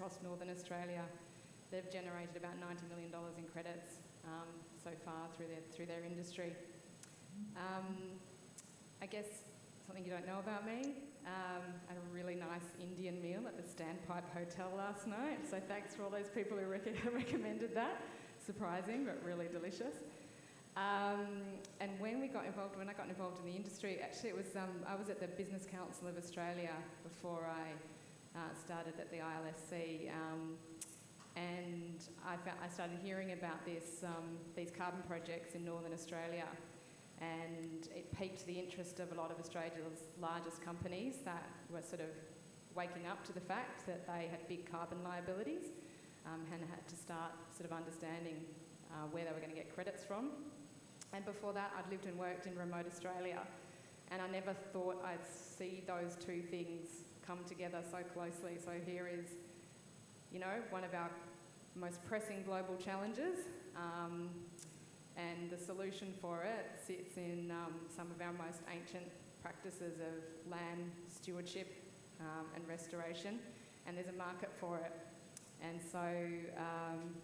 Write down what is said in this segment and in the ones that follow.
across Northern Australia. They've generated about $90 million in credits um, so far through their, through their industry. Um, I guess something you don't know about me, um, had a really nice Indian meal at the Standpipe Hotel last night. So thanks for all those people who rec- recommended that. Surprising, but really delicious. Um, and when we got involved, when I got involved in the industry, actually it was, um, I was at the Business Council of Australia before I uh, started at the ILSC. Um, and I, found, I started hearing about this, um, these carbon projects in Northern Australia and it piqued the interest of a lot of Australia's largest companies that were sort of waking up to the fact that they had big carbon liabilities um, and had to start sort of understanding uh, where they were going to get credits from. And before that, I'd lived and worked in remote Australia, and I never thought I'd see those two things come together so closely. So here is, you know, one of our most pressing global challenges. Um, and the solution for it sits in um, some of our most ancient practices of land stewardship um, and restoration, and there's a market for it. And so um,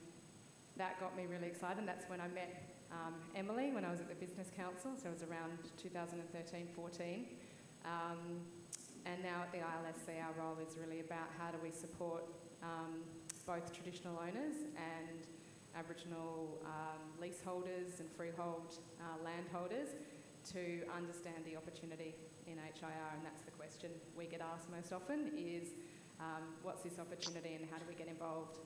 that got me really excited, and that's when I met um, Emily when I was at the Business Council, so it was around 2013 14. And now at the ILSC, our role is really about how do we support um, both traditional owners and Aboriginal um, leaseholders and freehold uh, landholders to understand the opportunity in HIR, and that's the question we get asked most often: is um, what's this opportunity and how do we get involved?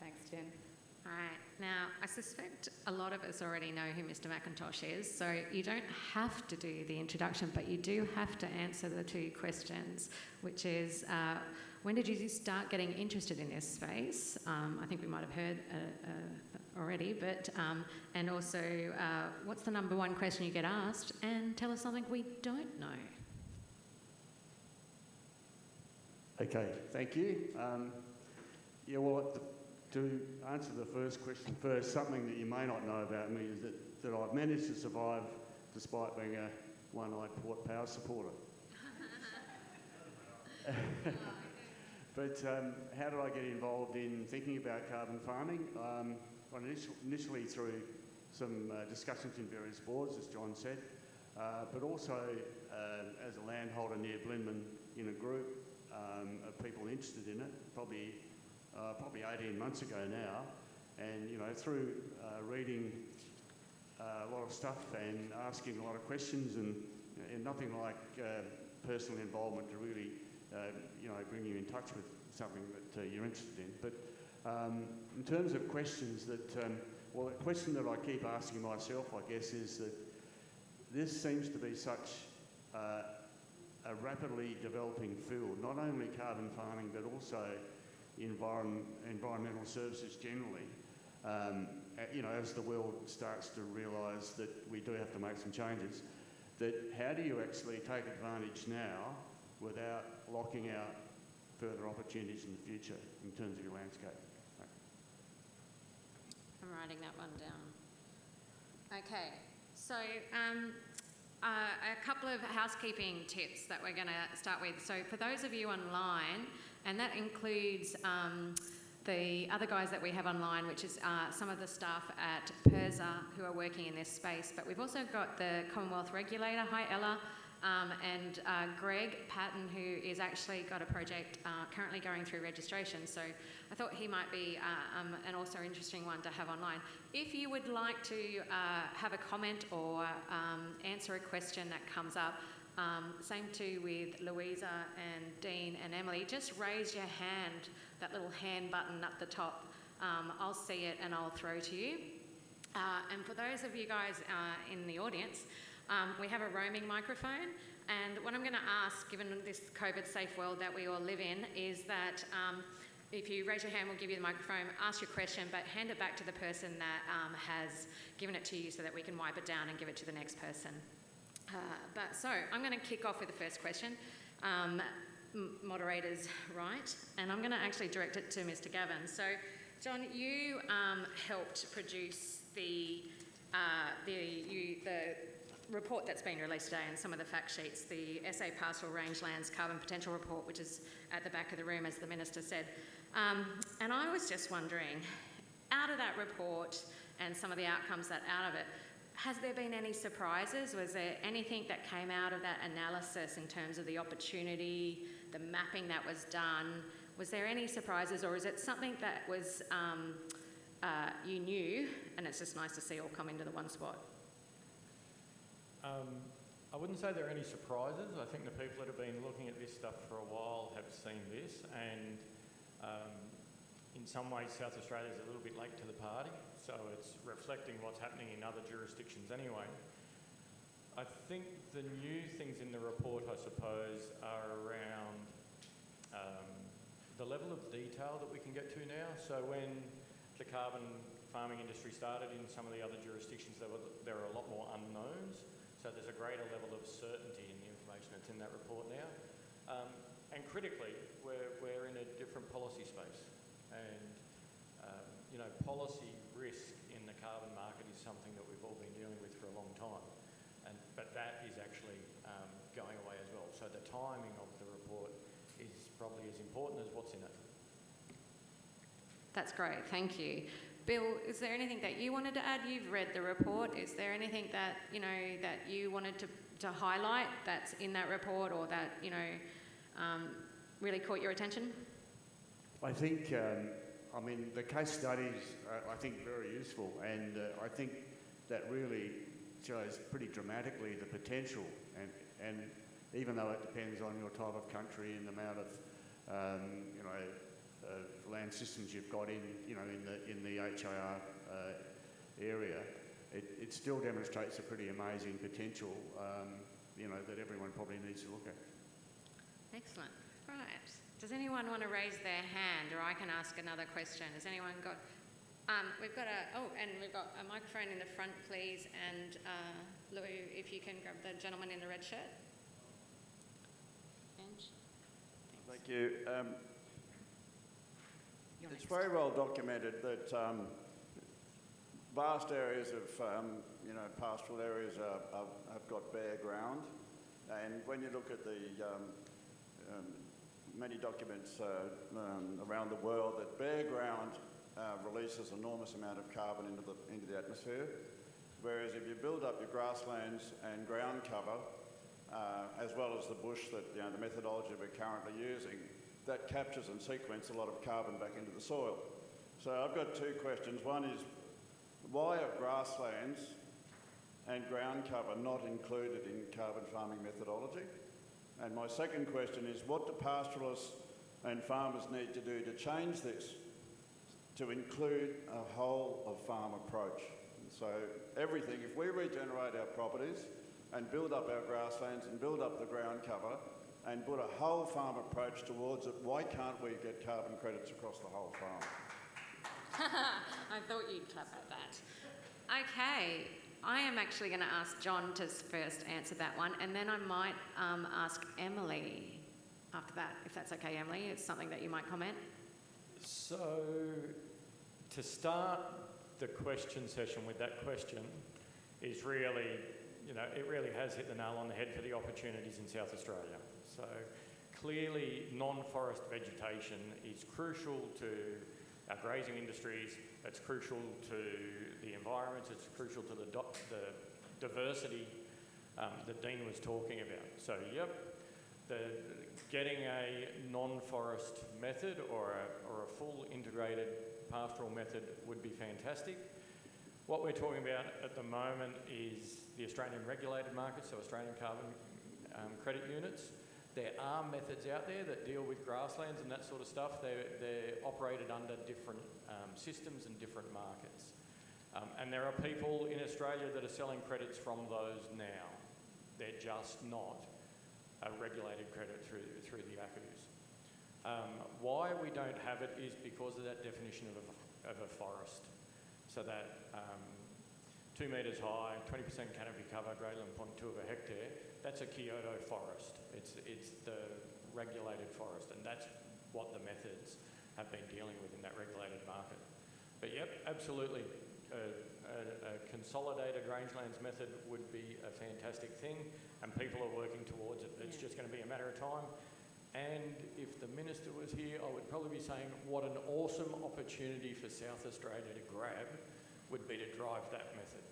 Thanks, Jen. All right. Now, I suspect a lot of us already know who Mr. McIntosh is, so you don't have to do the introduction, but you do have to answer the two questions, which is uh, when did you start getting interested in this space? Um, I think we might have heard uh, uh, already, but um, and also uh, what's the number one question you get asked? And tell us something we don't know. Okay, thank you. Um, yeah, well, to answer the first question first, something that you may not know about me is that, that I've managed to survive despite being a one-eyed Port Power supporter. But um, how did I get involved in thinking about carbon farming? Um, initially through some uh, discussions in various boards, as John said, uh, but also uh, as a landholder near Blinman in a group um, of people interested in it, probably uh, probably 18 months ago now, and you know through uh, reading uh, a lot of stuff and asking a lot of questions and, and nothing like personal involvement to really uh, you know, bring you in touch with something that uh, you're interested in. But um, in terms of questions that, um, well, a question that I keep asking myself, I guess, is that this seems to be such uh, a rapidly developing field, not only carbon farming, but also environment, environmental services generally. Um, you know, as the world starts to realise that we do have to make some changes, that how do you actually take advantage now without locking out further opportunities in the future in terms of your landscape. I'm writing that one down. Okay, so um, uh, a couple of housekeeping tips that we're going to start with. So for those of you online, and that includes um, the other guys that we have online, which is uh, some of the staff at PIRSA who are working in this space, but we've also got the Commonwealth Regulator. Hi, Ella. Um, and uh, Greg Patton, who is actually got a project uh, currently going through registration. So I thought he might be uh, um, an also interesting one to have online. If you would like to uh, have a comment or um, answer a question that comes up, um, same too with Louisa and Dean and Emily, just raise your hand, that little hand button up the top. Um, I'll see it and I'll throw to you. Uh, and for those of you guys uh, in the audience, um, we have a roaming microphone, and what I'm going to ask, given this COVID safe world that we all live in, is that um, if you raise your hand, we'll give you the microphone, ask your question, but hand it back to the person that um, has given it to you so that we can wipe it down and give it to the next person. Uh, but so I'm going to kick off with the first question. Um, moderators, right? And I'm going to actually direct it to Mr. Gavin. So, John, you um, helped produce the uh, the, you, the report that's been released today and some of the fact sheets, the SA Pastoral Rangelands Carbon Potential Report, which is at the back of the room, as the Minister said. Um, and I was just wondering, out of that report and some of the outcomes that out of it, has there been any surprises? Was there anything that came out of that analysis in terms of the opportunity, the mapping that was done? Was there any surprises, or is it something that was um, uh, you knew, and it's just nice to see all come into the one spot? Um, I wouldn't say there are any surprises. I think the people that have been looking at this stuff for a while have seen this, and um, in some ways, South Australia is a little bit late to the party, so it's reflecting what's happening in other jurisdictions anyway. I think the new things in the report, I suppose, are around um, the level of detail that we can get to now. So when the carbon farming industry started in some of the other jurisdictions, there were, there were a lot more unknowns. So there's a greater level of certainty in the information that's in that report now. Um, and critically, we're, we're in a different policy space. And, um, you know, policy risk in the carbon market is something that we've all been dealing with for a long time. And, but that is actually um, going away as well. So the timing of the report is probably as important as what's in it. That's great, thank you. Bill, is there anything that you wanted to add? You've read the report. Is there anything that you know that you wanted to, to highlight that's in that report, or that you know um, really caught your attention? I think, um, I mean, the case studies I think, very useful, and uh, I think that really shows pretty dramatically the potential, and, and even though it depends on your type of country and the amount of, um, you know, uh, land systems you've got in, you know, in the in the HIR uh, area, it, it still demonstrates a pretty amazing potential, um, you know, that everyone probably needs to look at. Excellent. Right. Does anyone want to raise their hand, or I can ask another question? Has anyone got? Um, we've got a oh, and we've got a microphone in the front, please. And uh, Lou, if you can grab the gentleman in the red shirt. Thank you. Um, it's very well documented that um, vast areas of, um, you know, pastoral areas are, are, have got bare ground. And when you look at the um, um, many documents uh, um, around the world, that bare ground uh, releases enormous amount of carbon into the, into the atmosphere. Whereas if you build up your grasslands and ground cover, uh, as well as the bush that, you know, the methodology we're currently using, that captures and sequences a lot of carbon back into the soil. So I've got two questions. One is, why are grasslands and ground cover not included in carbon farming methodology? And my second question is, what do pastoralists and farmers need to do to change this to include a whole of farm approach? So everything, if we regenerate our properties and build up our grasslands and build up the ground cover and put a whole farm approach towards it, why can't we get carbon credits across the whole farm? I thought you'd clap at that. Okay, I am actually going to ask John to first answer that one, and then I might um, ask Emily after that, if that's okay, Emily. It's something that you might comment. So, to start the question session with that question is really, you know, it really has hit the nail on the head for the opportunities in South Australia. So, clearly, non forest vegetation is crucial to our grazing industries, it's crucial to the environment, it's crucial to the, the diversity um, that Dean was talking about. So, yep, the, getting a non-forest method or a, or a full integrated pastoral method would be fantastic. What we're talking about at the moment is the Australian regulated market, so Australian carbon um, credit units. There are methods out there that deal with grasslands and that sort of stuff. They're, they're operated under different um, systems and different markets. Um, and there are people in Australia that are selling credits from those now. They're just not a regulated credit through, through the ACCUs. Um, why we don't have it is because of that definition of a, of a forest. So that um, two metres high, 20% canopy cover, greater than 0.2 of a hectare, that's a Kyoto forest. It's, it's the regulated forest, and that's what the methods have been dealing with in that regulated market. But yep, absolutely. a, a, a consolidated rangelands method would be a fantastic thing, and people are working towards it. It's Yeah. just going to be a matter of time. And if the minister was here, I would probably be saying what an awesome opportunity for South Australia to grab would be to drive that method.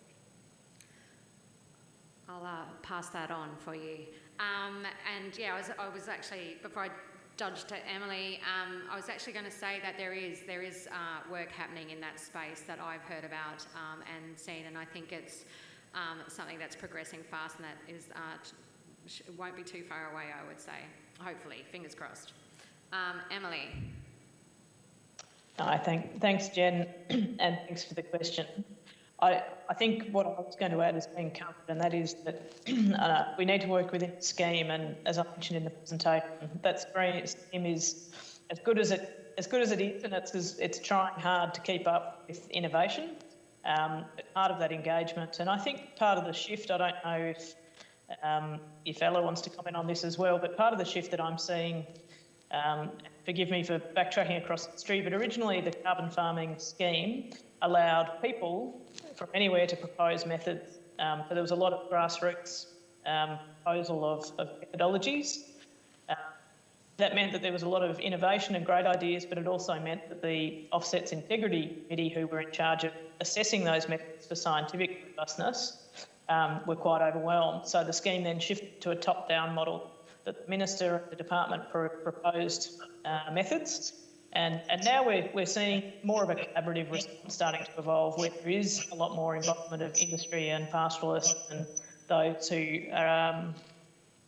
I'll uh, pass that on for you. Um, and yeah, I was, I was actually, before I dodged to Emily, um, I was actually going to say that there is, there is uh, work happening in that space that I've heard about um, and seen, and I think it's um, something that's progressing fast and that is, uh, won't be too far away, I would say. Hopefully, fingers crossed. Um, Emily. I thank, thanks, Jen, and thanks for the question. I, I think what I was going to add is being covered, and that is that uh, we need to work within the scheme. And as I mentioned in the presentation, that scheme is as good as it as good as it is, and it's it's trying hard to keep up with innovation. Um, part of that engagement, and I think part of the shift. I don't know if um, if Ella wants to comment on this as well, but part of the shift that I'm seeing um, forgive me for backtracking across the street, but originally the carbon farming scheme allowed people from anywhere to propose methods. Um, so there was a lot of grassroots um, proposal of, of methodologies. Uh, that meant that there was a lot of innovation and great ideas, but it also meant that the Offsets Integrity Committee, who were in charge of assessing those methods for scientific robustness, um, were quite overwhelmed. So the scheme then shifted to a top-down model that the minister and the department pro- proposed uh, methods. And, and now we're, we're seeing more of a collaborative response starting to evolve where there is a lot more involvement of industry and pastoralists and those who are, um,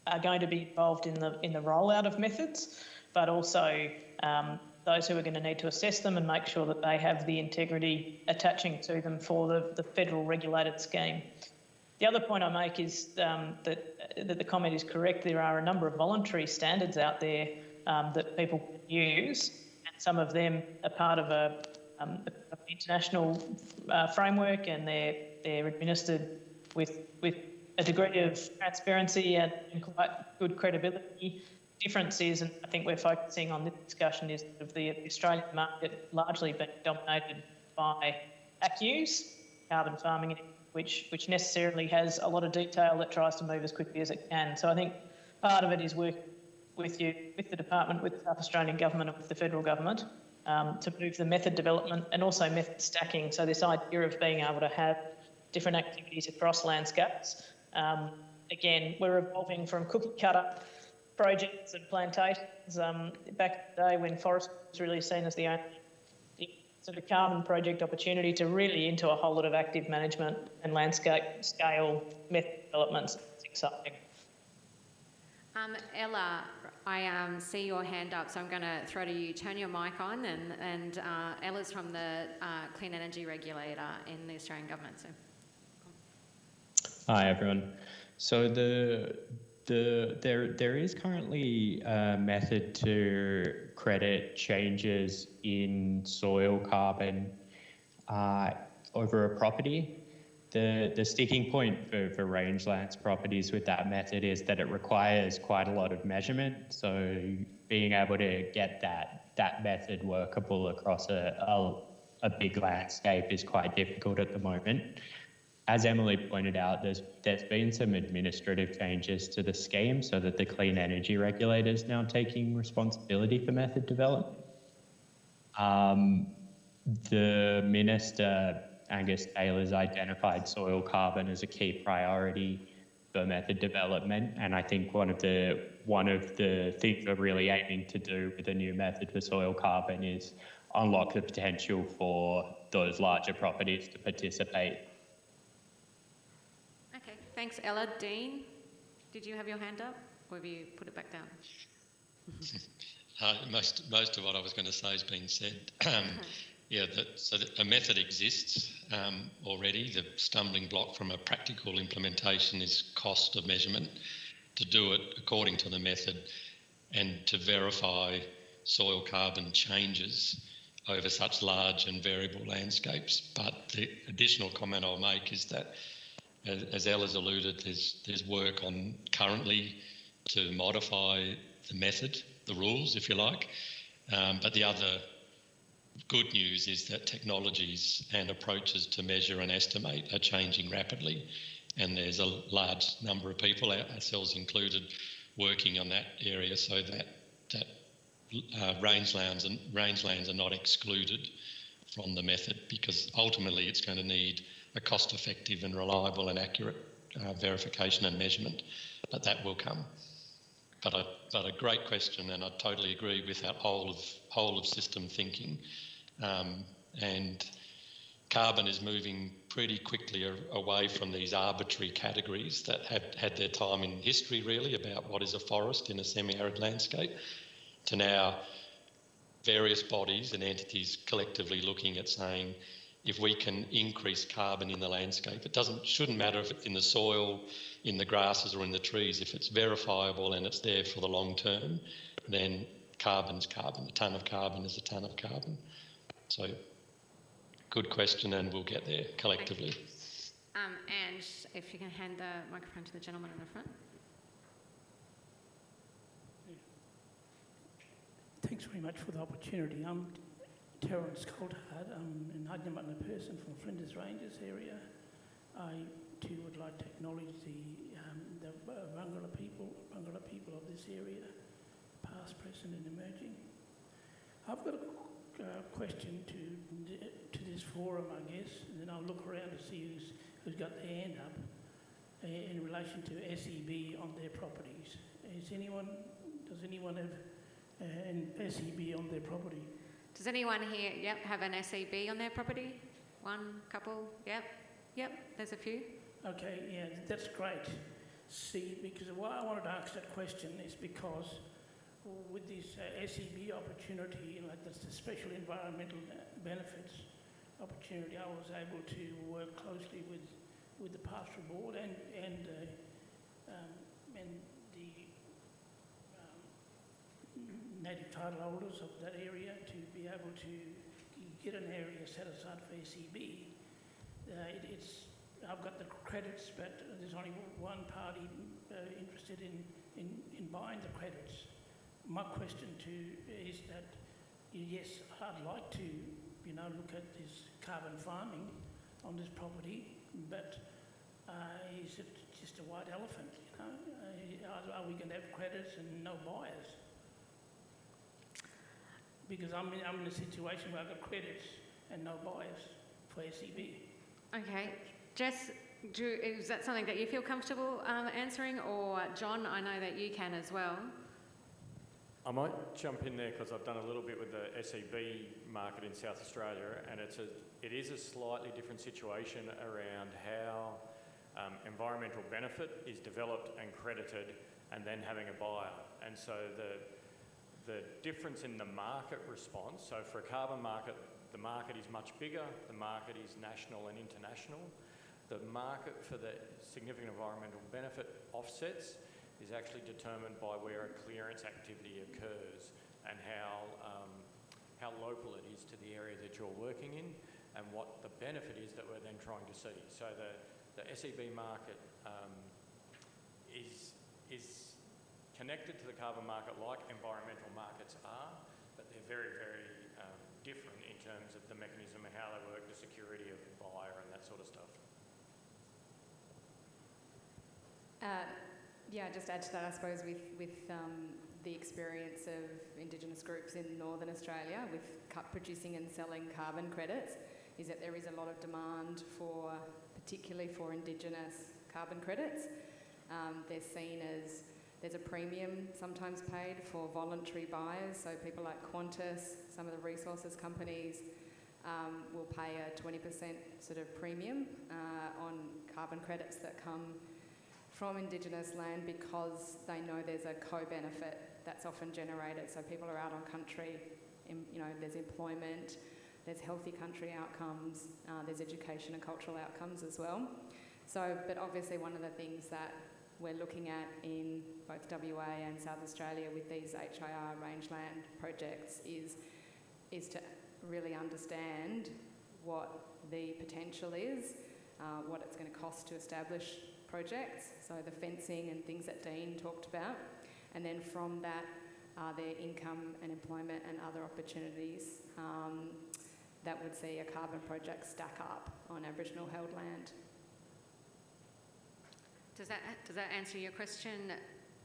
are going to be involved in the, in the rollout of methods, but also um, those who are going to need to assess them and make sure that they have the integrity attaching to them for the, the federal regulated scheme. The other point I make is um, that, that the comment is correct. There are a number of voluntary standards out there um, that people use, some of them are part of a, um, international uh, framework, and they're they're administered with with a degree of transparency and, and quite good credibility. Differences, and I think we're focusing on this discussion, is of the Australian market largely being dominated by ACCUs, carbon farming which, which necessarily has a lot of detail that tries to move as quickly as it can. So I think part of it is working with you, with the department, with the South Australian government and with the federal government um, to move the method development and also method stacking. So this idea of being able to have different activities across landscapes. Um, again, we're evolving from cookie cutter projects and plantations. Um, back in the day when forest was really seen as the only sort of carbon project opportunity to really into a whole lot of active management and landscape scale method developments. It's exciting. Um, Ella, I um, see your hand up, so I'm going to throw to you. Turn your mic on, and, and uh, Ella's from the uh, Clean Energy Regulator in the Australian Government. So. Hi everyone. So the the there there is currently a method to credit changes in soil carbon uh, over a property. The the sticking point for, for rangelands properties with that method is that it requires quite a lot of measurement. So being able to get that that method workable across a, a, a big landscape is quite difficult at the moment as Emily pointed out, there's there's been some administrative changes to the scheme so that the clean energy regulator is now taking responsibility for method development. Um, the minister Angus Taylor's identified soil carbon as a key priority for method development, and I think one of the one of the things we're really aiming to do with the new method for soil carbon is unlock the potential for those larger properties to participate Okay, thanks, Ella. Dean, did you have your hand up, or have you put it back down? Uh, most most of what I was going to say has been said. Yeah, that, so a method exists um, already. The stumbling block from a practical implementation is cost of measurement. To do it according to the method and to verify soil carbon changes over such large and variable landscapes. But the additional comment I'll make is that, as, as Ella's alluded, there's there's work on currently to modify the method the rules, if you like. Um, but the other good news is that technologies and approaches to measure and estimate are changing rapidly, and there's a large number of people, ourselves included, working on that area so that that uh, rangelands and rangelands are not excluded from the method because ultimately it's going to need a cost-effective and reliable and accurate uh, verification and measurement, but that will come. But a, but a great question, and I totally agree with that whole of whole of system thinking. Um, and carbon is moving pretty quickly away from these arbitrary categories that had had their time in history, really, about what is a forest in a semi-arid landscape, to now various bodies and entities collectively looking at saying if we can increase carbon in the landscape, it doesn't shouldn't matter if it's in the soil, in the grasses or in the trees. If it's verifiable and it's there for the long term, then carbon's carbon. A tonne of carbon is a tonne of carbon. So good question and we'll get there collectively. Um, and if you can hand the microphone to the gentleman in the front. Thanks very much for the opportunity. I'm Terence Coulthard. I'm an Adnyamathanha person from Flinders Ranges area. I too would like to acknowledge the, um, the Barngarla people, Barngarla people of this area, past, present and emerging. I've got a uh, question to, to this forum, I guess, and then I'll look around to see who's, who's got their hand up uh, in relation to SEB on their properties. Is anyone, does anyone have uh, an SEB on their property. Does anyone here, yep, have an SEB on their property? One, couple, yep, yep, there's a few. Okay, yeah, that's great. See, because why I wanted to ask that question is because with this uh, SEB opportunity, like this the special environmental uh, benefits opportunity, I was able to work closely with, with the pastoral board and, and, uh, um, and native title holders of that area to be able to get an area set aside for SEB. Uh, it, it's, I've got the credits, but there's only one party uh, interested in, in, in buying the credits. My question to is that, yes, I'd like to, you know, look at this carbon farming on this property, but uh, is it just a white elephant? You know, uh, are, are we going to have credits and no buyers? because I'm in, I'm in a situation where I've got credits and no buyers for SEB. Okay. Jess, do, is that something that you feel comfortable um, answering? Or John, I know that you can as well. I might jump in there because I've done a little bit with the SEB market in South Australia, and it's a, it is a slightly different situation around how um, environmental benefit is developed and credited, and then having a buyer. And so the the difference in the market response. So for a carbon market, the market is much bigger, the market is national and international. The market for the significant environmental benefit offsets is actually determined by where a clearance activity occurs and how, um, how local it is to the area that you're working in and what the benefit is that we're then trying to see. So the, the SEB market um, is, is connected to the carbon market like environmental markets are, but they're very, very um, different in terms of the mechanism and how they work, the security of the buyer and that sort of stuff. Uh, yeah, just add to that, I suppose, with, with um, the experience of Indigenous groups in Northern Australia with producing and selling carbon credits, is that there is a lot of demand for, particularly for Indigenous carbon credits. Um, they're seen as there's a premium sometimes paid for voluntary buyers, so people like Qantas, some of the resources companies um, will pay a 20% sort of premium uh, on carbon credits that come from Indigenous land because they know there's a co-benefit that's often generated. So people are out on country, you know, there's employment, there's healthy country outcomes, uh, there's education and cultural outcomes as well. So, but obviously one of the things that we're looking at in both WA and South Australia with these HIR rangeland projects is, is to really understand what the potential is, uh, what it's going to cost to establish projects, so the fencing and things that Dean talked about, and then from that are income and employment and other opportunities um, that would see a carbon project stack up on Aboriginal held land? Does that, does that answer your question?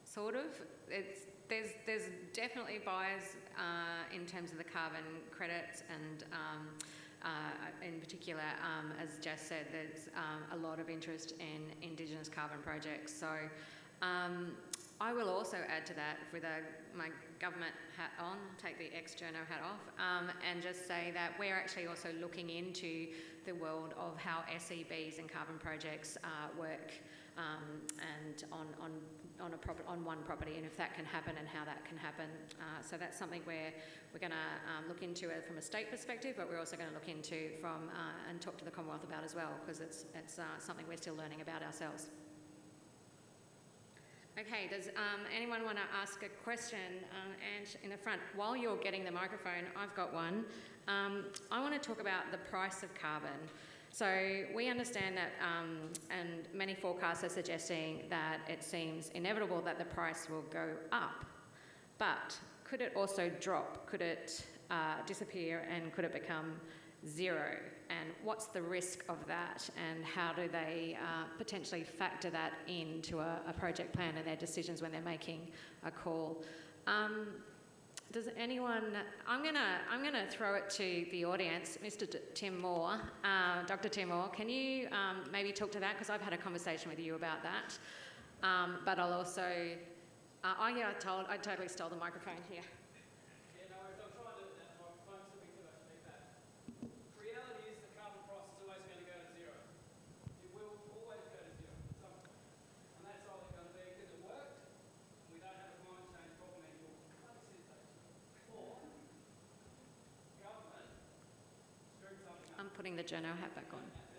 Sort of. It's, there's, there's definitely buyers uh, in terms of the carbon credits and um, uh, in particular, um, as Jess said, there's um, a lot of interest in Indigenous carbon projects. So um, I will also add to that with a, my government hat on, take the ex-journo hat off, um, and just say that we're actually also looking into the world of how SEBs and carbon projects uh, work um, and on, on, on, a on one property and if that can happen and how that can happen. Uh, so that's something where we're going to um, look into it from a state perspective, but we're also going to look into from uh, and talk to the Commonwealth about as well because it's, it's uh, something we're still learning about ourselves. Okay, does um, anyone want to ask a question? Um, and in the front, while you're getting the microphone, I've got one. Um, I want to talk about the price of carbon. So we understand that, um, and many forecasts are suggesting that it seems inevitable that the price will go up. But could it also drop? Could it uh, disappear and could it become zero? And what's the risk of that? And how do they uh, potentially factor that into a, a, project plan and their decisions when they're making a call? Um, does anyone? I'm gonna I'm gonna throw it to the audience, Mr. D- Tim Moore, uh, Dr. Tim Moore. Can you um, maybe talk to that because I've had a conversation with you about that. Um, but I'll also. Uh, oh yeah, I told I totally stole the microphone here. Putting the journo hat back on.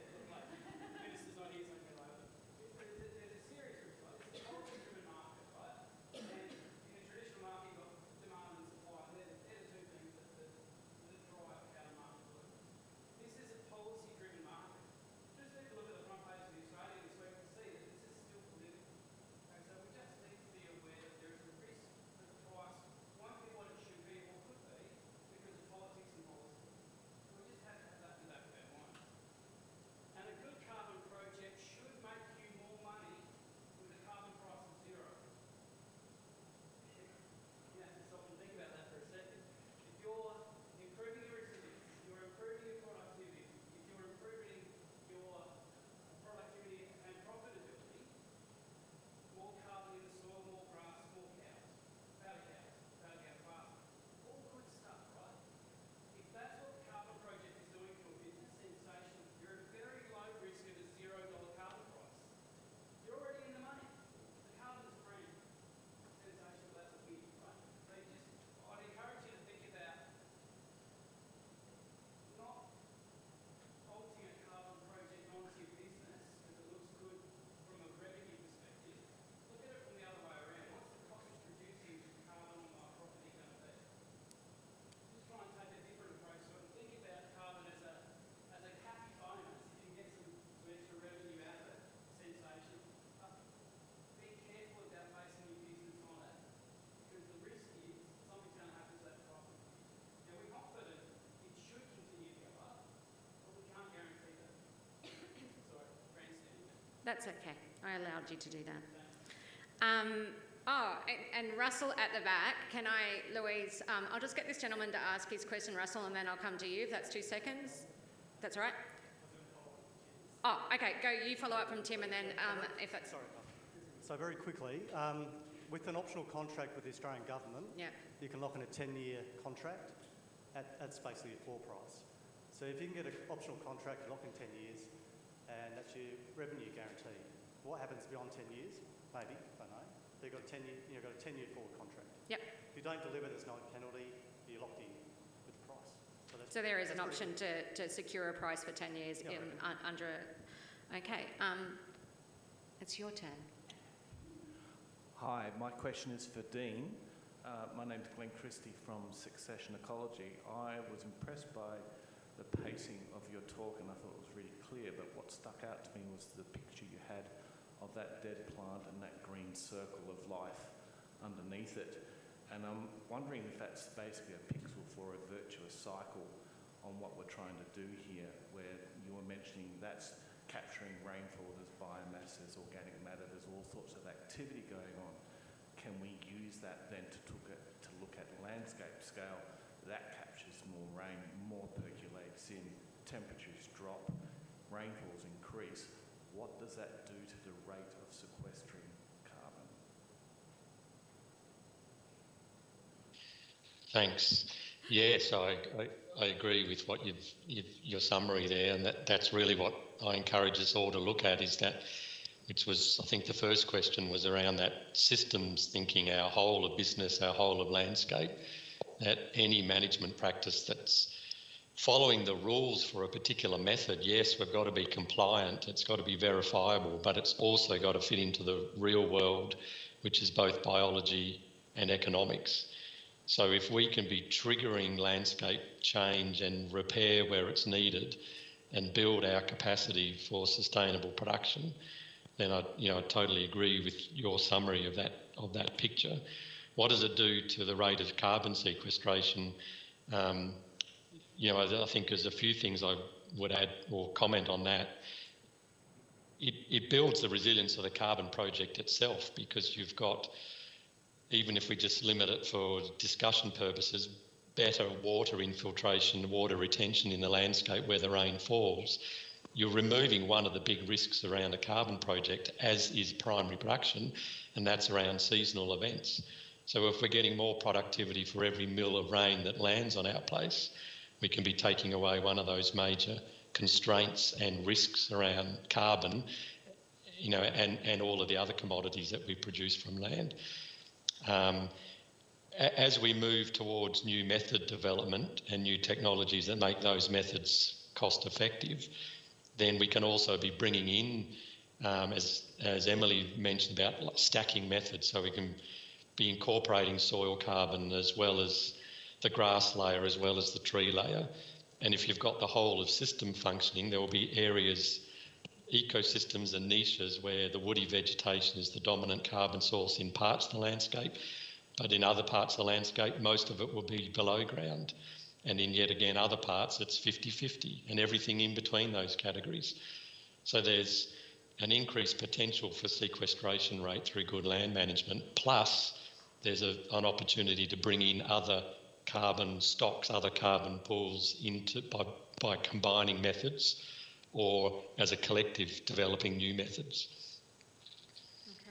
That's okay. I allowed you to do that. Um, oh, and, and, Russell at the back. Can I, Louise? Um, I'll just get this gentleman to ask his question, Russell, and then I'll come to you if that's two seconds. That's all right. Oh, okay. Go. You follow up from Tim, and then um, if that's. Sorry. So very quickly, um, with an optional contract with the Australian government, yeah. you can lock in a 10-year contract at, that's basically a floor price. So if you can get an optional contract, lock in 10 years, and that's your revenue guarantee. What happens beyond 10 years? Maybe, I don't know. They've got a 10 year, you've got a 10 year forward contract. Yep. If you don't deliver, there's no penalty, you're locked in with the price. So, so there is an option to, to secure a price for 10 years in, un, under, okay. Um, it's your turn. Hi, my question is for Dean. Uh, my name's Glenn Christie from Succession Ecology. I was impressed by the pacing of your talk and I thought it was really clear, but what stuck out to me was the picture you had of that dead plant and that green circle of life underneath it. And I'm wondering if that's basically a pixel for a virtuous cycle on what we're trying to do here, where you were mentioning that's capturing rainfall, there's biomass, there's organic matter, there's all sorts of activity going on. Can we use that then to at, to look at landscape scale? That captures more rain, more percolates in, temperatures drop, rainfalls increase. What does that do to the rate of sequestering carbon? Thanks. Yes, I, I, I agree with what you've, you've, your summary there, and that, that's really what I encourage us all to look at is that, which was, I think the first question was around that systems thinking, our whole of business, our whole of landscape, that any management practice that's following the rules for a particular method, yes, we've got to be compliant, it's got to be verifiable, but it's also got to fit into the real world, which is both biology and economics. So if we can be triggering landscape change and repair where it's needed and build our capacity for sustainable production, then I, you know, I totally agree with your summary of that of that picture. What does it do to the rate of carbon sequestration? Um, you know, I, I think there's a few things I would add or comment on that. It, it builds the resilience of the carbon project itself because you've got even if we just limit it for discussion purposes, better water infiltration, water retention in the landscape where the rain falls, you're removing one of the big risks around a carbon project, as is primary production, and that's around seasonal events. So if we're getting more productivity for every mill of rain that lands on our place, we can be taking away one of those major constraints and risks around carbon, you know, and, and all of the other commodities that we produce from land. Um, as we move towards new method development and new technologies that make those methods cost effective, then we can also be bringing in, um, as, as Emily mentioned about stacking methods, so we can be incorporating soil carbon as well as the grass layer as well as the tree layer. And if you've got the whole of system functioning, there will be areas, ecosystems and niches where the woody vegetation is the dominant carbon source in parts of the landscape, but in other parts of the landscape, most of it will be below ground. And in yet again other parts, it's 50 50 and everything in between those categories. So there's an increased potential for sequestration rate through good land management, plus there's a, an opportunity to bring in other carbon stocks, other carbon pools into by, by combining methods or as a collective developing new methods. Okay.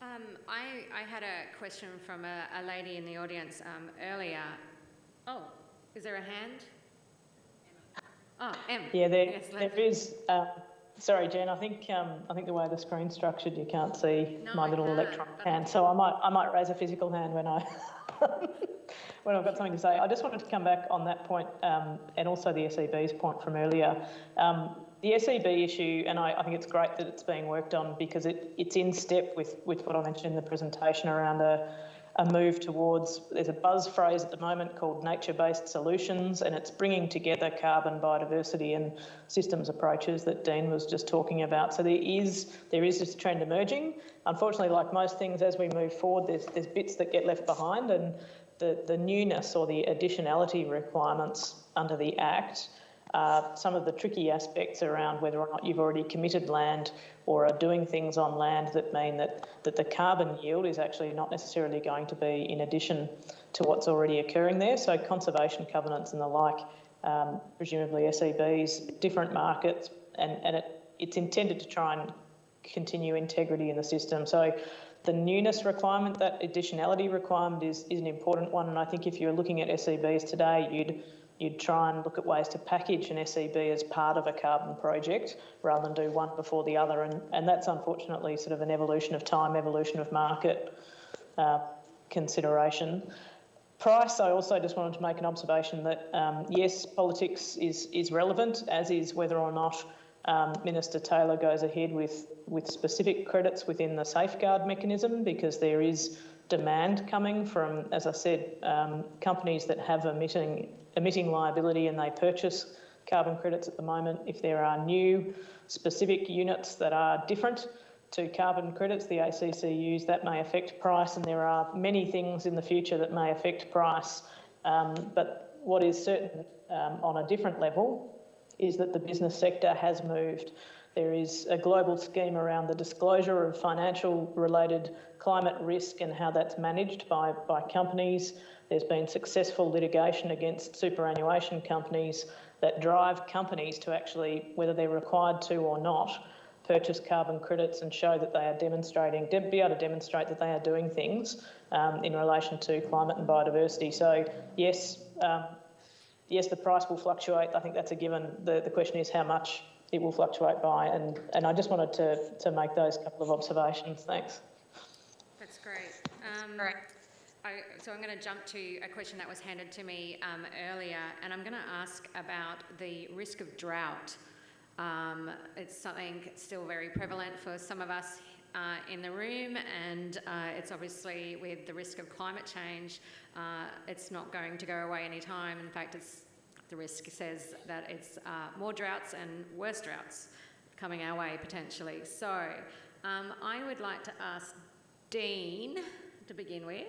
Um, I, I had a question from a, a lady in the audience um, earlier. Oh, is there a hand? Oh, M. Yeah, there, Yes, there Leslie. is. Uh, sorry, Jen. I think um, I think the way the screen's structured, you can't see No, my little electronic hand. So I might I might raise a physical hand when I when I've got something to say. I just wanted to come back on that point, um, and also the SEB's point from earlier. Um, the SEB issue, and I, I think it's great that it's being worked on because it, it's in step with, with what I mentioned in the presentation around a, a move towards, there's a buzz phrase at the moment called nature-based solutions, and it's bringing together carbon, biodiversity and systems approaches that Dean was just talking about. So there is, there is this trend emerging. Unfortunately, like most things, as we move forward, there's, there's bits that get left behind and the, the newness or the additionality requirements under the Act uh, some of the tricky aspects around whether or not you've already committed land or are doing things on land that mean that, that the carbon yield is actually not necessarily going to be in addition to what's already occurring there. So conservation covenants and the like, um, presumably SEBs, different markets, and, and it, it's intended to try and continue integrity in the system. So the newness requirement, that additionality requirement is, is an important one. And I think if you're looking at SEBs today, you'd you'd try and look at ways to package an SEB as part of a carbon project rather than do one before the other. And, and that's unfortunately sort of an evolution of time, evolution of market uh, consideration. Price, I also just wanted to make an observation that um, yes, politics is, is relevant, as is whether or not um, Minister Taylor goes ahead with, with specific credits within the safeguard mechanism because there is demand coming from, as I said, um, companies that have emitting emitting liability and they purchase carbon credits at the moment. If there are new specific units that are different, to carbon credits, the ACCUs, that may affect price, and there are many things in the future that may affect price. Um, but what is certain um, on a different level is that the business sector has moved. There is a global scheme around the disclosure of financial related climate risk and how that's managed by, by companies. There's been successful litigation against superannuation companies that drive companies to actually, whether they're required to or not, purchase carbon credits and show that they are demonstrating, be able to demonstrate that they are doing things um, in relation to climate and biodiversity. So, yes, um, yes, the price will fluctuate. I think that's a given. The, the question is how much it will fluctuate by. And, and I just wanted to, to make those couple of observations. Thanks. That's great. Um, I, so I'm going to jump to a question that was handed to me um, earlier, and I'm going to ask about the risk of drought. Um, it's something still very prevalent for some of us uh, in the room, and uh, it's obviously with the risk of climate change, uh, it's not going to go away anytime. In fact, it's the risk says that it's uh, more droughts and worse droughts coming our way potentially. So um, I would like to ask Dean to begin with.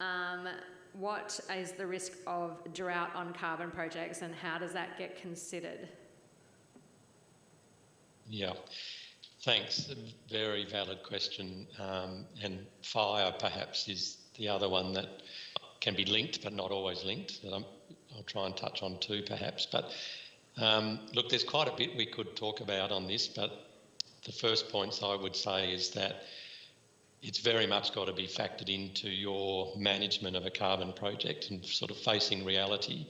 Um, what is the risk of drought on carbon projects and how does that get considered? Yeah, thanks. A very valid question. Um, and fire perhaps is the other one that can be linked but not always linked that i will try and touch on two perhaps. But um, look, there's quite a bit we could talk about on this, but the first points I would say is that it's very much got to be factored into your management of a carbon project and sort of facing reality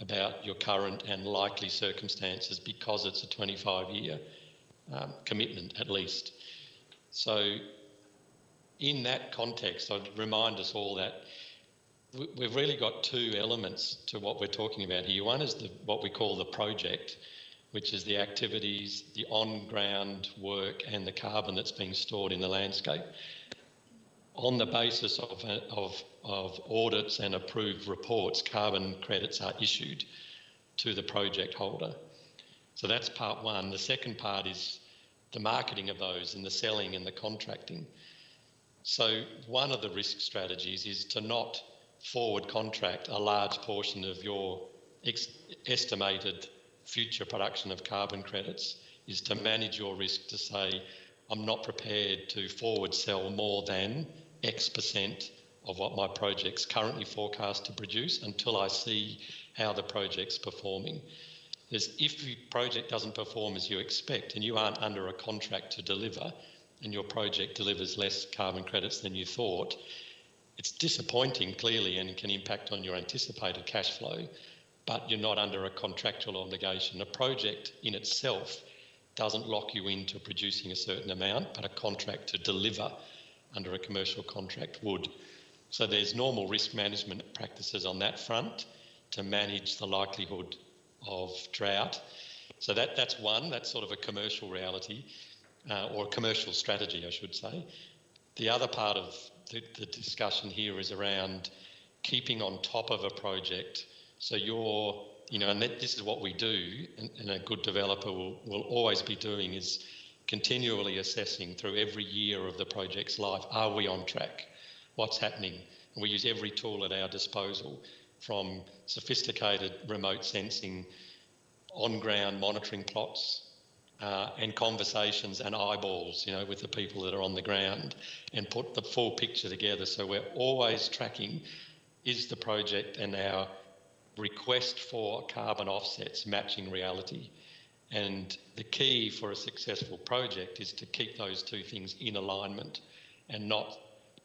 about your current and likely circumstances because it's a 25 year um, commitment at least. So, in that context, I'd remind us all that we've really got two elements to what we're talking about here. One is the, what we call the project, which is the activities, the on ground work, and the carbon that's being stored in the landscape on the basis of, of, of audits and approved reports, carbon credits are issued to the project holder. So that's part one. The second part is the marketing of those and the selling and the contracting. So one of the risk strategies is to not forward contract a large portion of your ex- estimated future production of carbon credits is to manage your risk to say I'm not prepared to forward sell more than X percent of what my project's currently forecast to produce until I see how the project's performing. If the project doesn't perform as you expect and you aren't under a contract to deliver and your project delivers less carbon credits than you thought, it's disappointing clearly and can impact on your anticipated cash flow, but you're not under a contractual obligation. A project in itself doesn't lock you into producing a certain amount, but a contract to deliver under a commercial contract would. So there's normal risk management practices on that front to manage the likelihood of drought. So that, that's one, that's sort of a commercial reality, uh, or a commercial strategy, I should say. The other part of the, the discussion here is around keeping on top of a project. So you're you know, and that, this is what we do, and, and a good developer will, will always be doing is continually assessing through every year of the project's life are we on track? What's happening? And we use every tool at our disposal from sophisticated remote sensing, on ground monitoring plots. Uh, and conversations and eyeballs, you know, with the people that are on the ground, and put the full picture together. So we're always tracking: is the project and our request for carbon offsets matching reality. And the key for a successful project is to keep those two things in alignment and not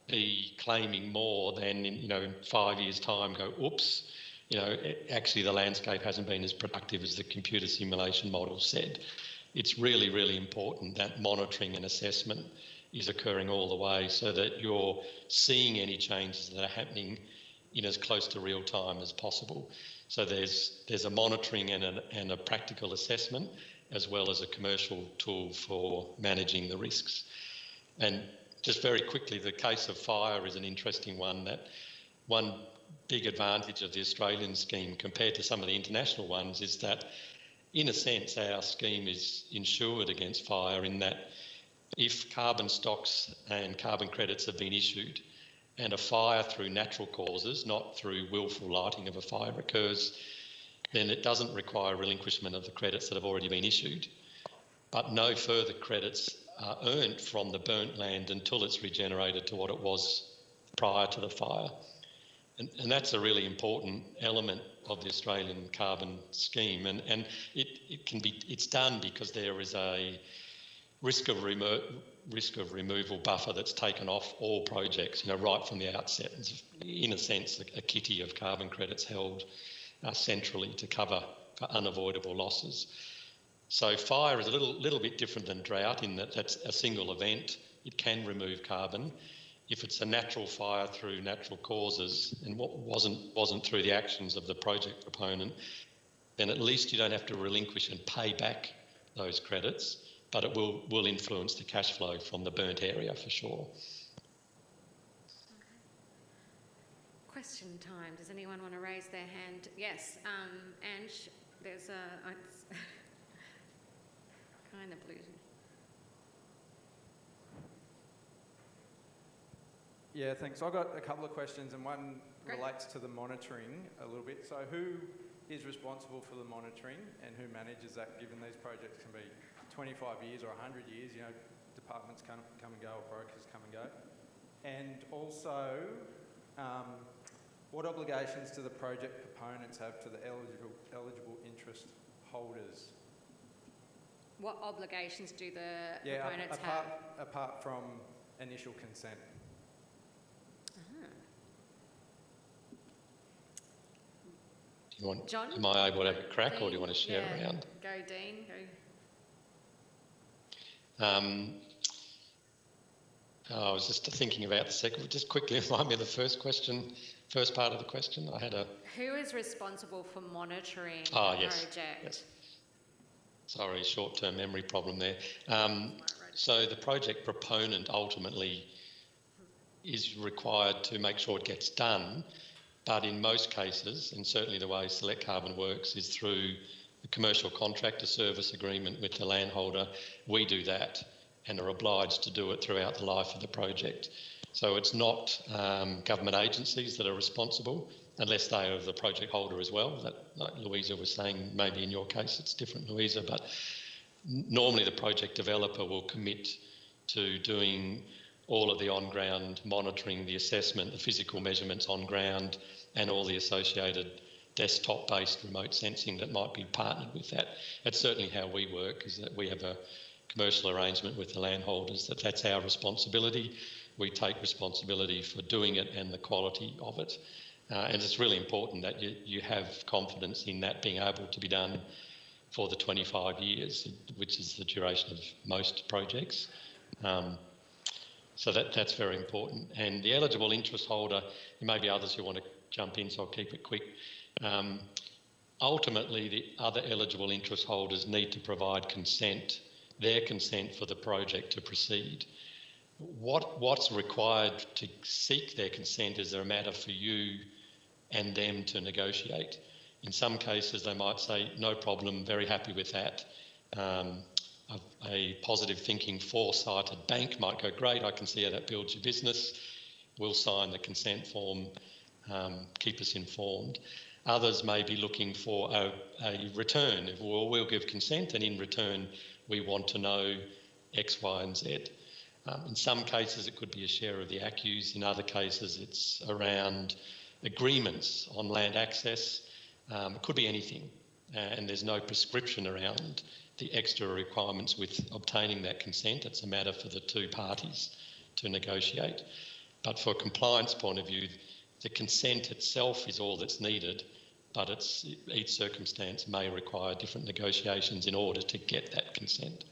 be claiming more than in, you know, in five years' time go, oops, you know, actually the landscape hasn't been as productive as the computer simulation model said. It's really, really important that monitoring and assessment is occurring all the way so that you're seeing any changes that are happening in as close to real time as possible. So there's there's a monitoring and a, and a practical assessment as well as a commercial tool for managing the risks. And just very quickly, the case of fire is an interesting one. That one big advantage of the Australian scheme compared to some of the international ones is that, in a sense, our scheme is insured against fire in that if carbon stocks and carbon credits have been issued and a fire through natural causes, not through willful lighting of a fire occurs, then it doesn't require relinquishment of the credits that have already been issued. But no further credits are earned from the burnt land until it's regenerated to what it was prior to the fire. And, and that's a really important element of the Australian carbon scheme. And, and it, it can be, it's done because there is a risk of, remo- risk of removal buffer that's taken off all projects, you know, right from the outset. It's, in a sense, a, a kitty of carbon credits held uh, centrally to cover for unavoidable losses. So fire is a little, little bit different than drought in that that's a single event. It can remove carbon. If it's a natural fire through natural causes and what wasn't wasn't through the actions of the project proponent, then at least you don't have to relinquish and pay back those credits, but it will will influence the cash flow from the burnt area for sure. Question time. Does anyone want to raise their hand? Yes, um, Ange, there's a. kind of blue. Yeah, thanks. I've got a couple of questions, and one Great. relates to the monitoring a little bit. So, who is responsible for the monitoring, and who manages that? Given these projects can be 25 years or 100 years, you know, departments come come and go, or brokers come and go. And also, um, what obligations do the project proponents have to the eligible eligible interest holders? What obligations do the Yeah, proponents apart have? apart from initial consent. Ah. Do you want, John? am I able to have a crack or do you want to share yeah. around? Go, Dean. Go. Um, oh, I was just thinking about the second. Just quickly remind me of the first question, first part of the question. I had a. Who is responsible for monitoring Ah, the yes, project? yes. Sorry, short-term memory problem there. Um, so the project proponent ultimately is required to make sure it gets done, but in most cases, and certainly the way Select Carbon works is through a commercial contractor service agreement with the landholder. We do that and are obliged to do it throughout the life of the project. So it's not um, government agencies that are responsible unless they are the project holder as well. That, like Louisa was saying, maybe in your case it's different, Louisa, but normally the project developer will commit to doing all of the on-ground monitoring, the assessment, the physical measurements on ground, and all the associated desktop-based remote sensing that might be partnered with that. That's certainly how we work, is that we have a commercial arrangement with the landholders that that's our responsibility. We take responsibility for doing it and the quality of it. Uh, and it's really important that you, you have confidence in that being able to be done for the 25 years, which is the duration of most projects. Um, so that, that's very important. And the eligible interest holder, there may be others who want to jump in, so I'll keep it quick. Um, ultimately, the other eligible interest holders need to provide consent, their consent for the project to proceed. What, what's required to seek their consent is a matter for you and them to negotiate. In some cases, they might say, no problem, very happy with that. Um, a, a positive thinking, foresighted bank might go, great, I can see how that builds your business. We'll sign the consent form, um, keep us informed. Others may be looking for a, a return. Well, we'll give consent, and in return, we want to know X, Y, and Z. Um, in some cases, it could be a share of the ACCUs. In other cases, it's around agreements on land access. Um, it could be anything, and there's no prescription around the extra requirements with obtaining that consent. It's a matter for the two parties to negotiate. But for a compliance point of view, the consent itself is all that's needed, but it's, each circumstance may require different negotiations in order to get that consent.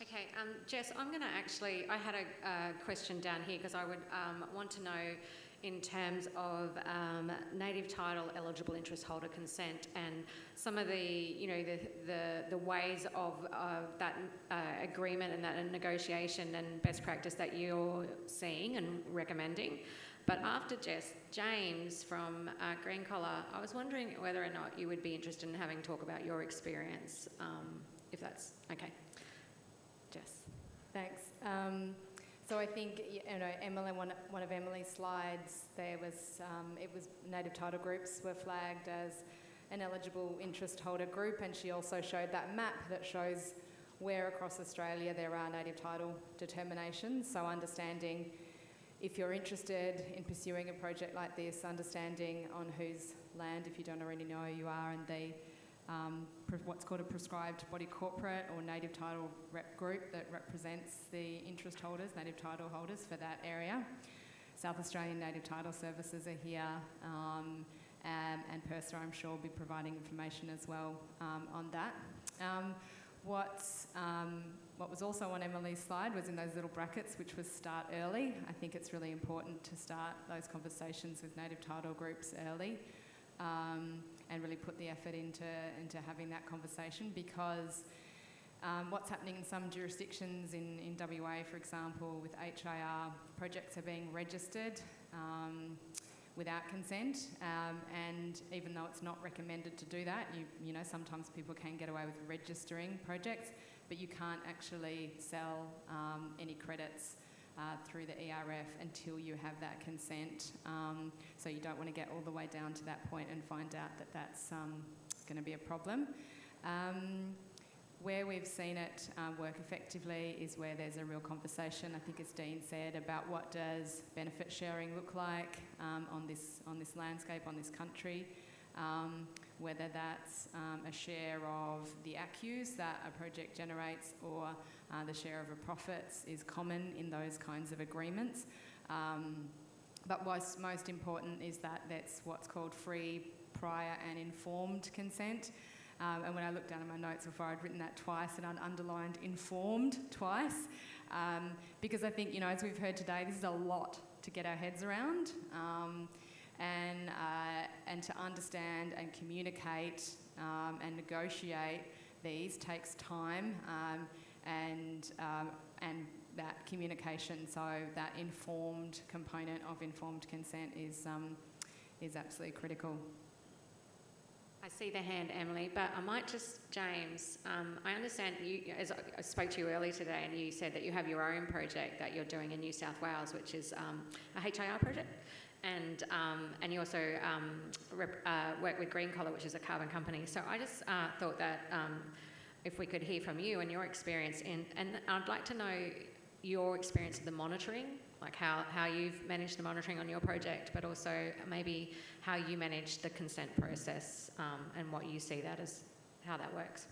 Okay, um, Jess, I'm going to actually, I had a question down here because I would um, want to know in terms of um, native title eligible interest holder consent and some of the, you know, the, the, the ways of uh, that uh, agreement and that negotiation and best practice that you're seeing and recommending. But after Jess, James from uh, Green Collar, I was wondering whether or not you would be interested in having talk about your experience, um, if that's okay. Jess. Thanks. Um, so I think you know Emily, one, one of Emily's slides, there was um, it was native title groups were flagged as an eligible interest holder group, and she also showed that map that shows where across Australia there are native title determinations. So understanding if you're interested in pursuing a project like this, understanding on whose land, if you don't already know, you are, and the um, what's called a prescribed body corporate or native title rep group that represents the interest holders, native title holders for that area. South Australian Native Title Services are here, um, um, and PIRSA, I'm sure, will be providing information as well um, on that. Um, what, um, what was also on Emily's slide was in those little brackets, which was start early. I think it's really important to start those conversations with native title groups early um, and really put the effort into, into having that conversation because um, what's happening in some jurisdictions in, in WA, for example, with HIR, projects are being registered um, without consent, um, and even though it's not recommended to do that, you, you know, sometimes people can get away with registering projects, but you can't actually sell um, any credits uh, through the ERF until you have that consent. Um, so you don't want to get all the way down to that point and find out that that's um, going to be a problem. Um, where we've seen it um, work effectively is where there's a real conversation, I think as Dean said, about what does benefit sharing look like um, on, this, on this landscape, on this country, um, whether that's um, a share of the ACCUs that a project generates or uh, the share of a profits is common in those kinds of agreements. Um, but what's most important is that that's what's called free, prior and informed consent. Um, and when I looked down at my notes before, I'd written that twice and I'd underlined informed twice. Um, because I think, you know, as we've heard today, this is a lot to get our heads around. Um, and, uh, and to understand and communicate um, and negotiate these takes time um, and, um, and that communication, so that informed component of informed consent is, um, is absolutely critical. I see the hand, Emily, but I might just, James, um, I understand you, as I spoke to you earlier today, and you said that you have your own project that you're doing in New South Wales, which is um, a HIR project. And, um, and you also um, uh, work with Green Collar, which is a carbon company. So I just uh, thought that um, if we could hear from you and your experience, in, and I'd like to know your experience of the monitoring, like how, how you've managed the monitoring on your project, but also maybe how you manage the consent process um, and what you see that as, how that works.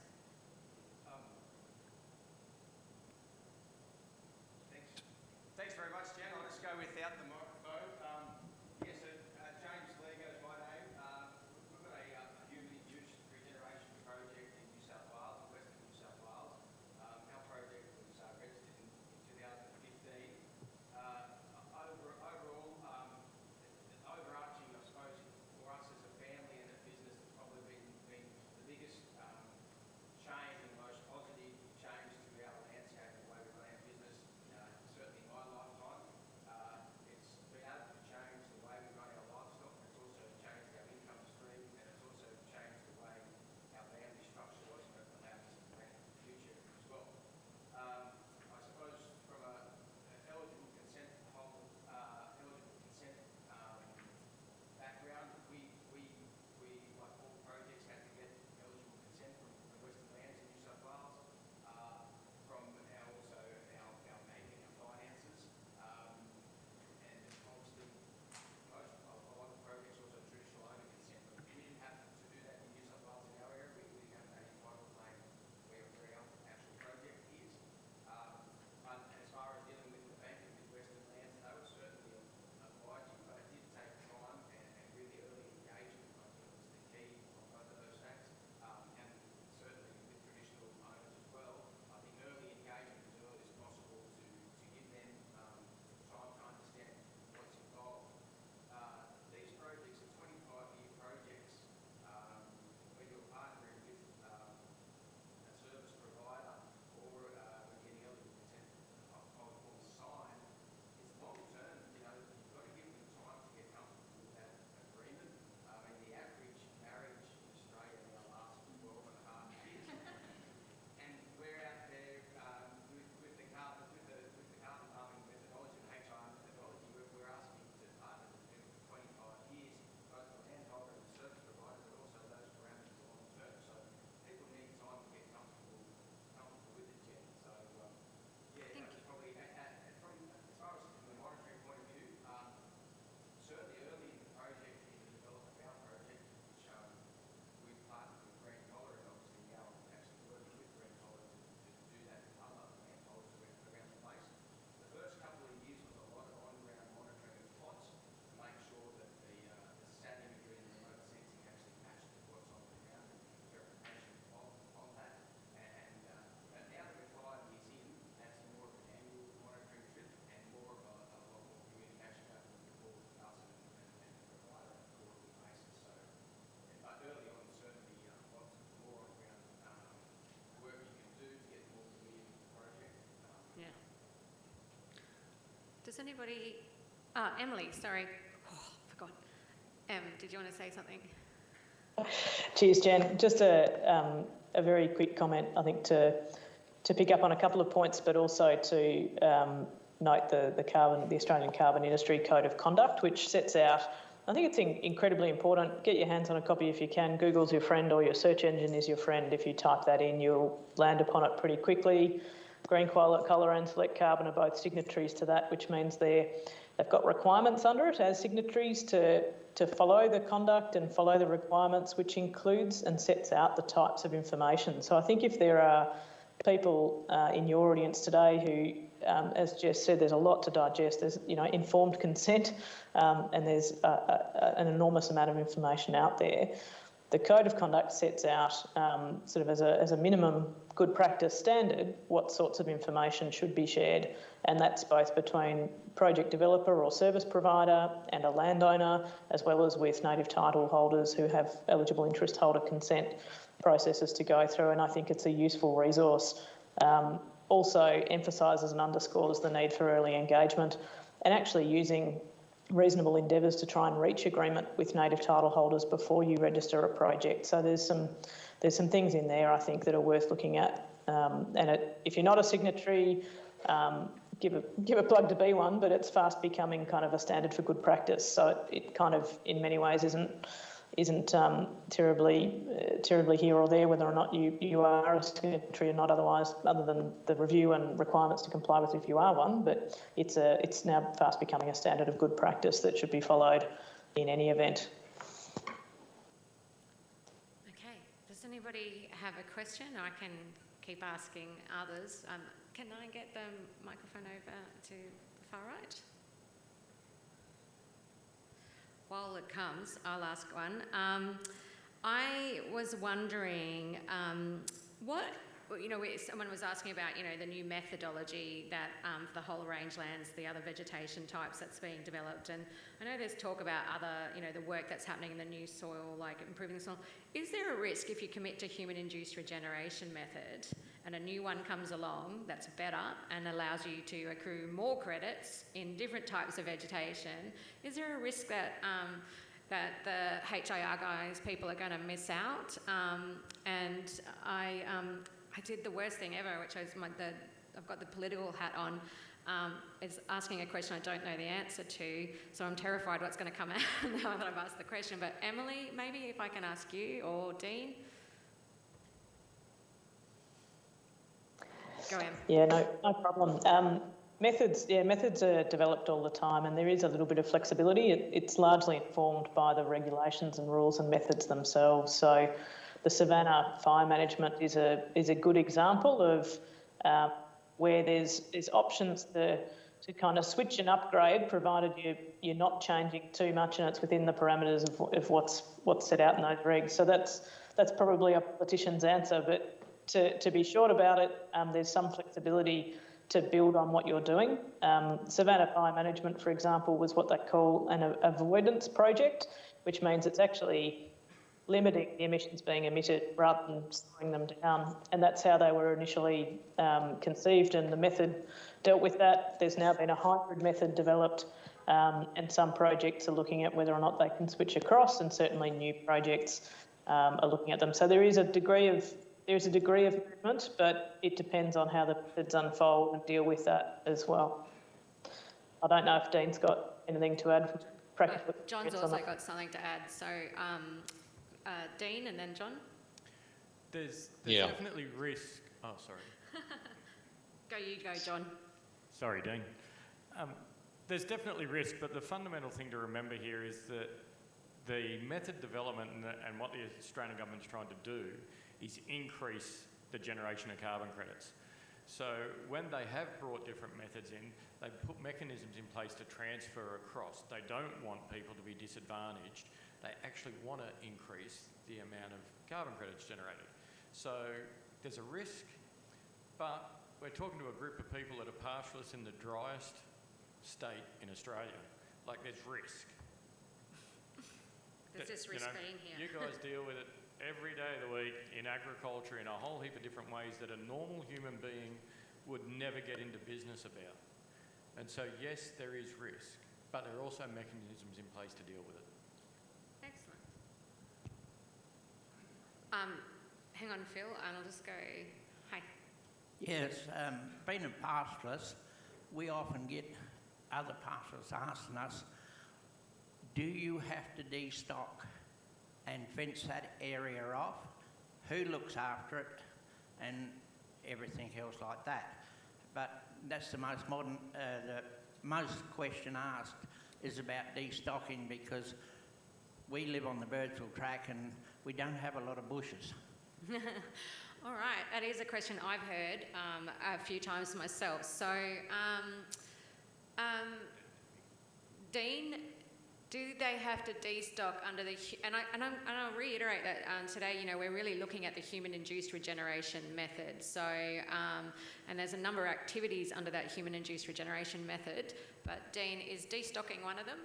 Does anybody, uh, Emily, sorry, oh, forgot. Em, did you want to say something? Cheers, Jen. Just a, um, a very quick comment, I think, to to pick up on a couple of points, but also to um, note the, the carbon, the Australian Carbon Industry Code of Conduct, which sets out. I think it's in, incredibly important. Get your hands on a copy if you can. Google's your friend, or your search engine is your friend. If you type that in, you'll land upon it pretty quickly. Green Collar and Select Carbon are both signatories to that, which means they're they've got requirements under it as signatories to to follow the conduct and follow the requirements, which includes and sets out the types of information. So I think if there are people uh, in your audience today who, um, as Jess said, there's a lot to digest. There's, you know, informed consent, um, and there's a, a, an enormous amount of information out there. The code of conduct sets out, um, sort of as a, as a minimum good practice standard, what sorts of information should be shared, and that's both between project developer or service provider and a landowner, as well as with native title holders who have eligible interest holder consent processes to go through. And I think it's a useful resource. Um, also emphasises and underscores the need for early engagement and actually using reasonable endeavours to try and reach agreement with native title holders before you register a project. So there's some there's some things in there I think that are worth looking at. Um, and it, if you're not a signatory, um, give a give a plug to be one, but it's fast becoming kind of a standard for good practice. So it, it kind of in many ways isn't isn't um, terribly uh, terribly here or there whether or not you, you are a signatory or not otherwise other than the review and requirements to comply with if you are one but it's a it's now fast becoming a standard of good practice that should be followed in any event Okay, does anybody have a question? I can keep asking others. Um, can I get the microphone over to the far right? While it comes, I'll ask one. Um, I was wondering um, what you know, someone was asking about, you know, the new methodology that um, for the whole rangelands, the other vegetation types that's being developed, and I know there's talk about other, you know, the work that's happening in the new soil, like improving the soil. Is there a risk if you commit to human-induced regeneration method and a new one comes along that's better and allows you to accrue more credits in different types of vegetation? Is there a risk that um, that the HIR guys, people are going to miss out. Um, and I, um, I did the worst thing ever, which is my, the, I've got the political hat on. Um, is asking a question I don't know the answer to, so I'm terrified what's going to come out now that I've asked the question. But Emily, maybe if I can ask you or Dean. Go in. Yeah, no, no problem. Um, methods, yeah, methods are developed all the time, and there is a little bit of flexibility. It, it's largely informed by the regulations and rules and methods themselves. So the Savannah fire management is a is a good example of uh, where there's there's options to to kind of switch and upgrade, provided you you're not changing too much and it's within the parameters of, of what's what's set out in those regs. So that's that's probably a politician's answer, but to, to be short about it, um, there's some flexibility to build on what you're doing. Um, Savannah Fire Management, for example, was what they call an avoidance project, which means it's actually limiting the emissions being emitted rather than slowing them down. And that's how they were initially um, conceived, and the method dealt with that. There's now been a hybrid method developed, um, and some projects are looking at whether or not they can switch across, and certainly new projects um, are looking at them. So there is a degree of there's a degree of movement, but it depends on how the methods unfold and deal with that as well. I don't know if Dean's got anything to add. Practical John's also got something to add. So um, uh, Dean and then John? There's, there's yeah. definitely risk. Oh, sorry. go, you go, John. Sorry, Dean. Um, there's definitely risk, but the fundamental thing to remember here is that the method development and, the, and what the Australian government's trying to do is increase the generation of carbon credits. So when they have brought different methods in, they put mechanisms in place to transfer across. They don't want people to be disadvantaged they actually want to increase the amount of carbon credits generated. So there's a risk, but we're talking to a group of people that are pastoralists in the driest state in Australia. Like there's risk. There's this risk you know, being here. You guys deal with it every day of the week in agriculture in a whole heap of different ways that a normal human being would never get into business about. And so, yes, there is risk, but there are also mechanisms in place to deal with it. Excellent. Um, hang on, Phil, and I'll just go. Hi. Yes, um, being a pastoralist, we often get other pastoralists asking us, do you have to destock and fence that area off? Who looks after it? And everything else like that. But that's the most modern, uh, the most question asked is about destocking because we live on the Birdsville track and we don't have a lot of bushes. All right, that is a question I've heard um, a few times myself. So, um, um, Dean, do they have to destock under the and I and, I'm, and I'll reiterate that um, today. You know, we're really looking at the human-induced regeneration method. So, um, and there's a number of activities under that human-induced regeneration method. But Dean, is destocking one of them?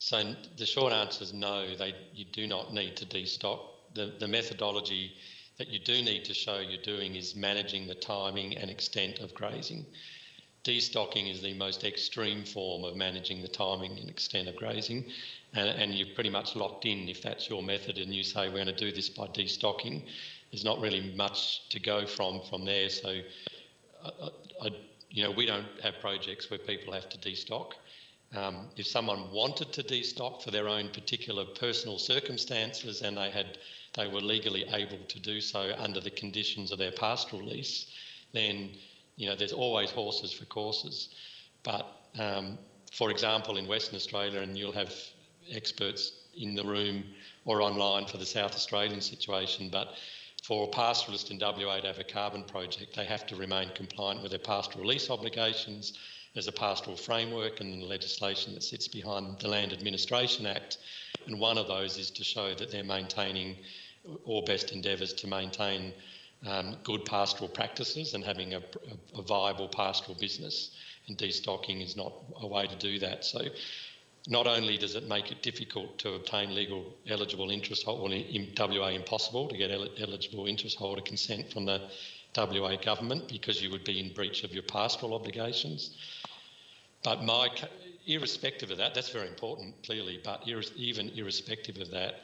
So the short answer is no, they, you do not need to destock. The, the methodology that you do need to show you're doing is managing the timing and extent of grazing. Destocking is the most extreme form of managing the timing and extent of grazing, and, and you're pretty much locked in if that's your method and you say we're going to do this by destocking. There's not really much to go from from there. So, I, I, you know, we don't have projects where people have to destock. Um, if someone wanted to destock for their own particular personal circumstances and they had they were legally able to do so under the conditions of their pastoral lease, then you know there's always horses for courses. But um, for example, in Western Australia, and you'll have experts in the room or online for the South Australian situation, but for a pastoralist in WA to have a carbon project, they have to remain compliant with their pastoral lease obligations there's a pastoral framework and legislation that sits behind the Land Administration Act, and one of those is to show that they're maintaining or best endeavours to maintain um, good pastoral practices and having a, a, viable pastoral business. And destocking is not a way to do that. So, not only does it make it difficult to obtain legal eligible interest holder, well, in WA impossible to get el- eligible interest holder consent from the WA government because you would be in breach of your pastoral obligations. But my, irrespective of that, that's very important, clearly, but even irrespective of that,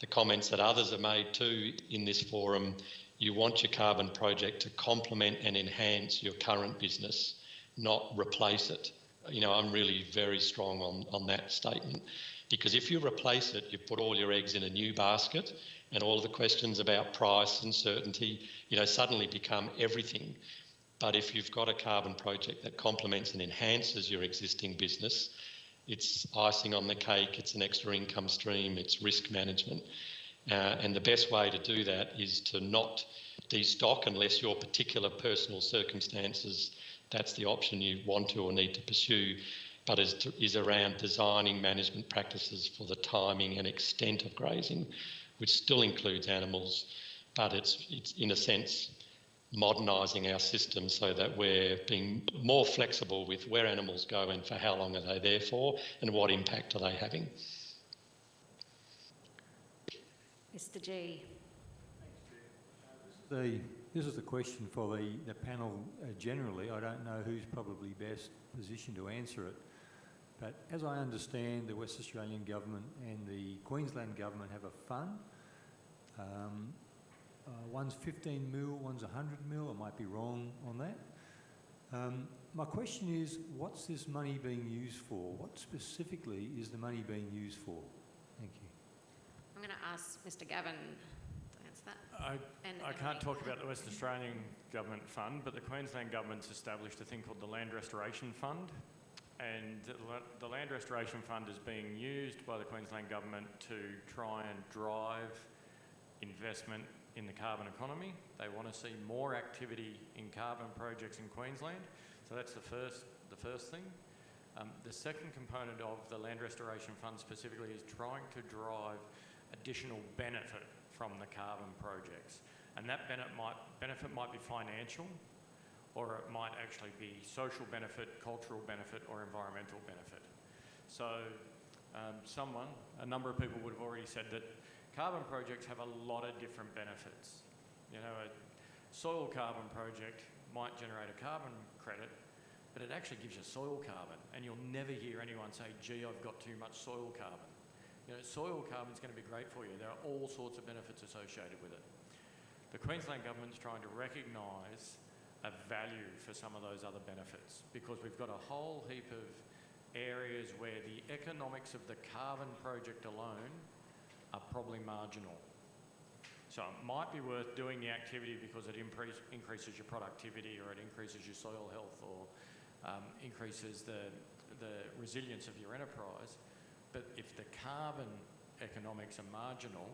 the comments that others have made too in this forum, you want your carbon project to complement and enhance your current business, not replace it. You know, I'm really very strong on, on that statement because if you replace it, you put all your eggs in a new basket and all the questions about price and certainty, you know, suddenly become everything. But if you've got a carbon project that complements and enhances your existing business, it's icing on the cake, it's an extra income stream, it's risk management. Uh, and the best way to do that is to not destock unless your particular personal circumstances, that's the option you want to or need to pursue, but is, to, is around designing management practices for the timing and extent of grazing, which still includes animals, but it's, it's in a sense modernising our system so that we're being more flexible with where animals go and for how long are they there for and what impact are they having. Mr G. The, this is the question for the, the panel uh, generally. I don't know who's probably best positioned to answer it. But as I understand, the West Australian Government and the Queensland Government have a fund um, uh, one's 15 mil, one's 100 mil. I might be wrong on that. Um, my question is, what's this money being used for? What specifically is the money being used for? Thank you. I'm going to ask Mr Gavin to answer that. I, And- I can't me. talk about the West Australian Government Fund, but the Queensland Government's established a thing called the Land Restoration Fund. And the the Land Restoration Fund is being used by the Queensland Government to try and drive investment in the carbon economy. They want to see more activity in carbon projects in Queensland. So that's the first, the first thing. Um, the second component of the Land Restoration Fund specifically is trying to drive additional benefit from the carbon projects. And that benefit might, benefit might be financial, or it might actually be social benefit, cultural benefit, or environmental benefit. So um, someone, a number of people would have already said that carbon projects have a lot of different benefits. You know, a soil carbon project might generate a carbon credit, but it actually gives you soil carbon, and you'll never hear anyone say, gee, I've got too much soil carbon. You know, soil carbon is going to be great for you. There are all sorts of benefits associated with it. The Queensland Government's trying to recognise a value for some of those other benefits because we've got a whole heap of areas where the economics of the carbon project alone are probably marginal. So it might be worth doing the activity because it increase, increases your productivity or it increases your soil health or um, increases the, the resilience of your enterprise. But if the carbon economics are marginal,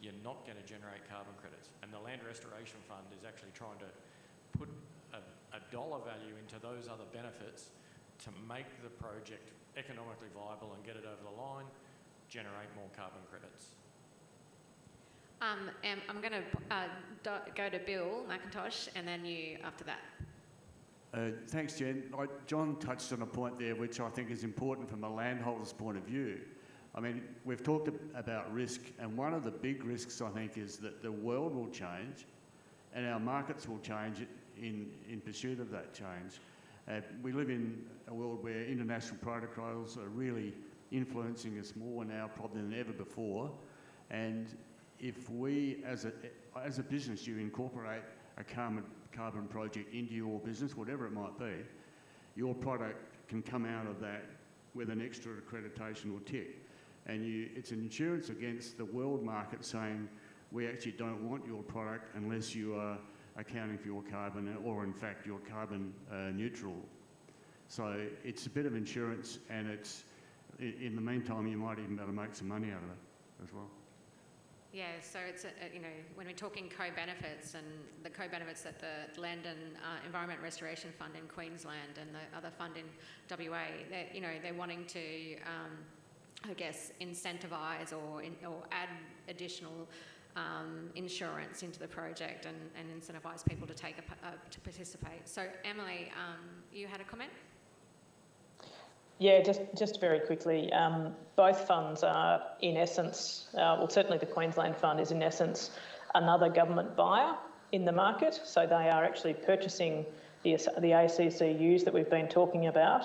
you're not going to generate carbon credits. And the Land Restoration Fund is actually trying to put a, a dollar value into those other benefits to make the project economically viable and get it over the line, generate more carbon credits. Um, and I'm going to uh, go to Bill McIntosh and then you after that. Uh, thanks, Jen. Like John touched on a point there which I think is important from a landholder's point of view. I mean, we've talked about risk, and one of the big risks I think is that the world will change and our markets will change in, in pursuit of that change. Uh, we live in a world where international protocols are really influencing us more now probably than ever before. And if we, as a, as a business, you incorporate a carbon, carbon project into your business, whatever it might be, your product can come out of that with an extra accreditation or tick. And you, it's an insurance against the world market saying, we actually don't want your product unless you are accounting for your carbon or in fact you're carbon uh, neutral. So it's a bit of insurance and it's, in the meantime you might even be able to make some money out of it as well. Yeah, so it's, a, you know, when we're talking co-benefits and the co-benefits that the Land and uh, Environment Restoration Fund in Queensland and the other fund in WA, they're, you know, they're wanting to, um, I guess, incentivise or, in, or add additional um, insurance into the project and, and incentivise people to take a, uh, to participate. So Emily, um, you had a comment? Yeah, just, just very quickly, um, both funds are in essence, uh, well, certainly the Queensland Fund is in essence another government buyer in the market. So they are actually purchasing the, the ACCUs that we've been talking about.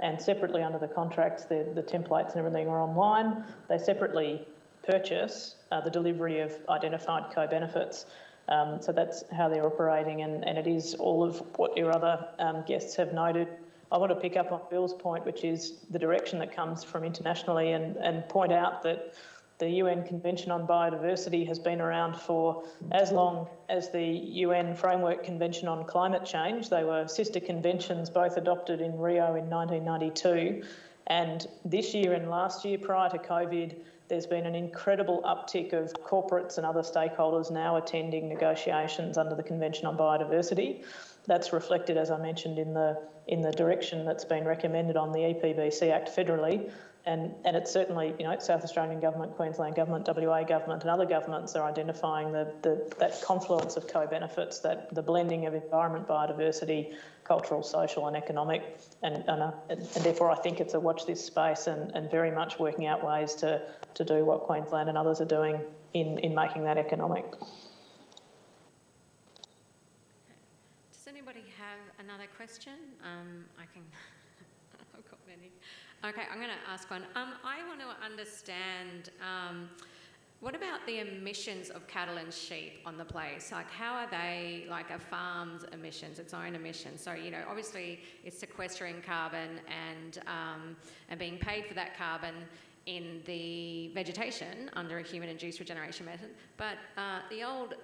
And separately under the contracts, the, the templates and everything are online. They separately purchase uh, the delivery of identified co-benefits. Um, so that's how they're operating, and, and it is all of what your other um, guests have noted. I want to pick up on Bill's point, which is the direction that comes from internationally, and, and point out that the UN Convention on Biodiversity has been around for as long as the UN Framework Convention on Climate Change. They were sister conventions, both adopted in Rio in 1992. And this year and last year, prior to COVID, there's been an incredible uptick of corporates and other stakeholders now attending negotiations under the Convention on Biodiversity. That's reflected, as I mentioned, in the in the direction that's been recommended on the EPBC Act federally, and and it's certainly you know South Australian government, Queensland government, WA government, and other governments are identifying the, the that confluence of co-benefits, that the blending of environment, biodiversity, cultural, social, and economic, and and and therefore I think it's a watch this space and, and very much working out ways to to do what Queensland and others are doing in in making that economic. Does anybody have another question? Um, I can. I've got many. Okay, I'm going to ask one. Um, I want to understand. Um, what about the emissions of cattle and sheep on the place? Like, how are they like a farm's emissions, its own emissions? So, you know, obviously it's sequestering carbon and um, and being paid for that carbon in the vegetation under a human-induced regeneration method. But uh, the old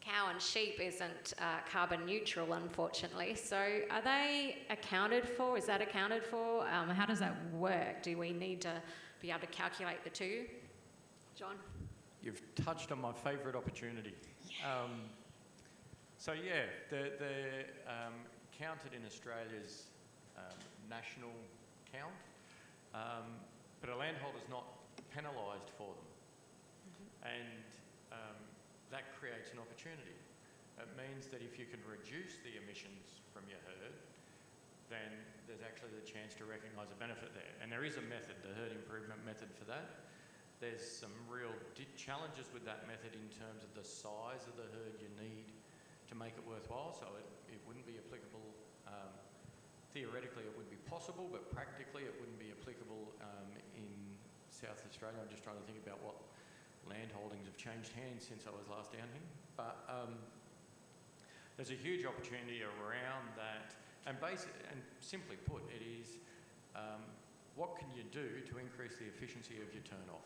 cow and sheep isn't uh, carbon neutral, unfortunately. So, are they accounted for? Is that accounted for? Um, how does that work? Do we need to be able to calculate the two? John? You've touched on my favourite opportunity. Um, so yeah, they're, they're um, counted in Australia's um, national count, um, but a landholder's not penalised for them. And um, that creates an opportunity. It means that if you can reduce the emissions from your herd, then there's actually the chance to recognise a benefit there. And there is a method, the herd improvement method for that. There's some real challenges with that method in terms of the size of the herd you need to make it worthwhile. So it, it wouldn't be applicable um, theoretically it would be possible, but practically it wouldn't be applicable um, in South Australia. I'm just trying to think about what land holdings have changed hands since I was last down here. But um, there's a huge opportunity around that, and basic, and simply put, it is um, what can you do to increase the efficiency of your turnoff?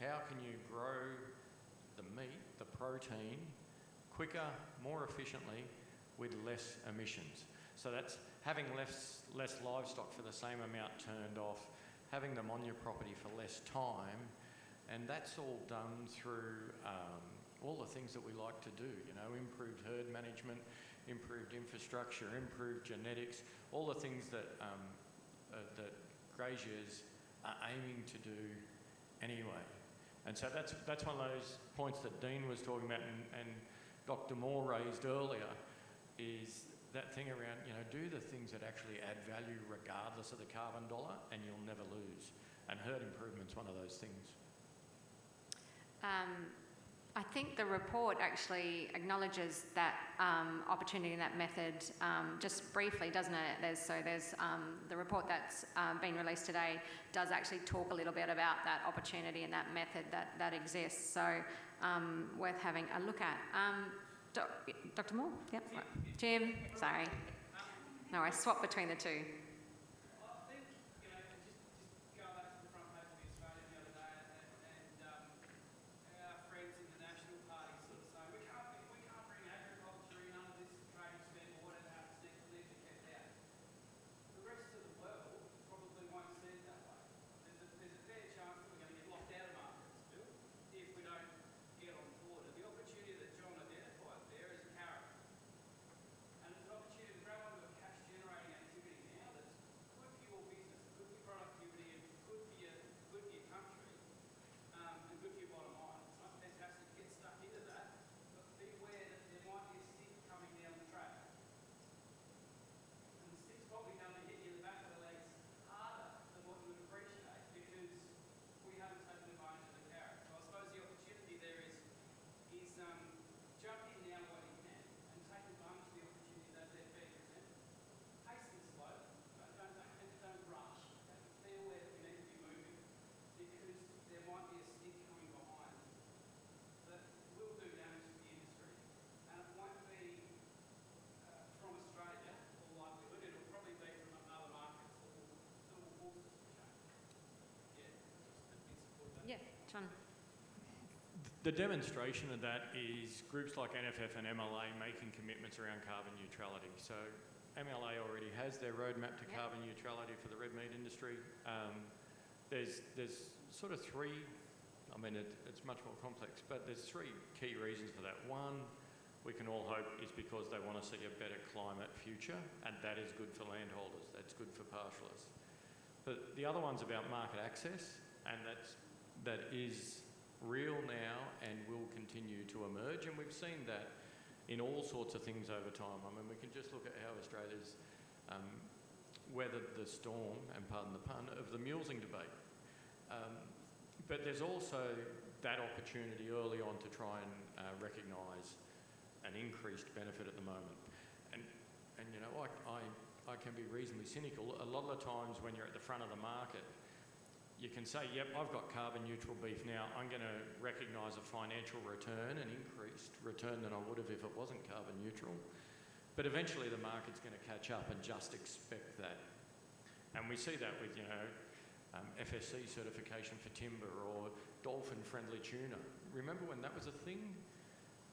How can you grow the meat, the protein, quicker, more efficiently, with less emissions? So that's having less, less livestock for the same amount turned off, having them on your property for less time, and that's all done through um, all the things that we like to do, you know, improved herd management, improved infrastructure, improved genetics, all the things that, um, uh, that graziers are aiming to do anyway. And so that's, that's one of those points that Dean was talking about and, and Dr. Moore raised earlier is that thing around, you know, do the things that actually add value regardless of the carbon dollar and you'll never lose. And herd improvement's one of those things. Um, I think the report actually acknowledges that um, opportunity and that method um, just briefly, doesn't it? There's, so there's um, the report that's um, been released today does actually talk a little bit about that opportunity and that method that, that exists. So um, worth having a look at. Um, Doc, Dr. Moore? Yep. Jim, sorry. No, I swapped between the two. John. The demonstration of that is groups like NFF and MLA making commitments around carbon neutrality. So MLA already has their roadmap to carbon neutrality for the red meat industry. Um, there's, there's sort of three, I mean, it, it's much more complex, but there's three key reasons for that. One, we can all hope is because they want to see a better climate future, and that is good for landholders, that's good for pastoralists. But the other one's about market access, and that's that is real now and will continue to emerge. And we've seen that in all sorts of things over time. I mean, we can just look at how Australia's um, weathered the storm, and pardon the pun, of the mulesing debate. Um, but there's also that opportunity early on to try and uh, recognise an increased benefit at the moment. And, and you know, I, I, I can be reasonably cynical. A lot of the times when you're at the front of the market, you can say, yep, I've got carbon neutral beef now. I'm going to recognise a financial return, an increased return than I would have if it wasn't carbon neutral. But eventually the market's going to catch up and just expect that. And we see that with, you know, um, FSC certification for timber or dolphin-friendly tuna. Remember when that was a thing?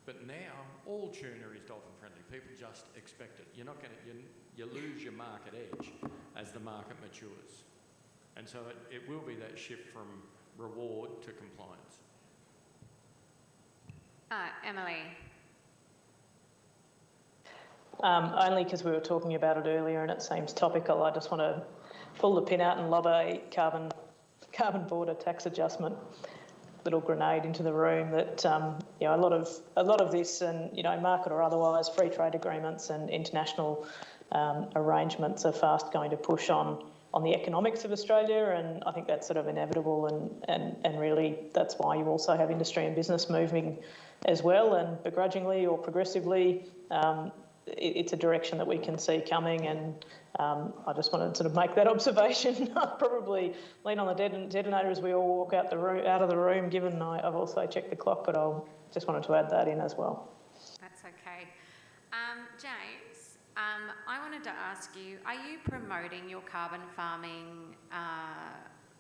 But now all tuna is dolphin-friendly. People just expect it. You're not going to, you, you lose your market edge as the market matures. And so it, it will be that shift from reward to compliance. Uh, Emily. Um, only because we were talking about it earlier and it seems topical, I just want to pull the pin out and lob a carbon carbon border tax adjustment little grenade into the room that um, you know a lot of a lot of this and you know market or otherwise free trade agreements and international um, arrangements are fast going to push on on the economics of Australia, and I think that's sort of inevitable, and, and, and really that's why you also have industry and business moving as well, and begrudgingly or progressively, um, it, it's a direction that we can see coming, and um, I just want to sort of make that observation. Probably lean on the deton- detonator as we all walk out the room, out of the room. Given I, I've also checked the clock, but I'll just wanted to add that in as well. That's okay. Um, James, um, I wanted to ask you: Are you promoting your carbon farming? Uh,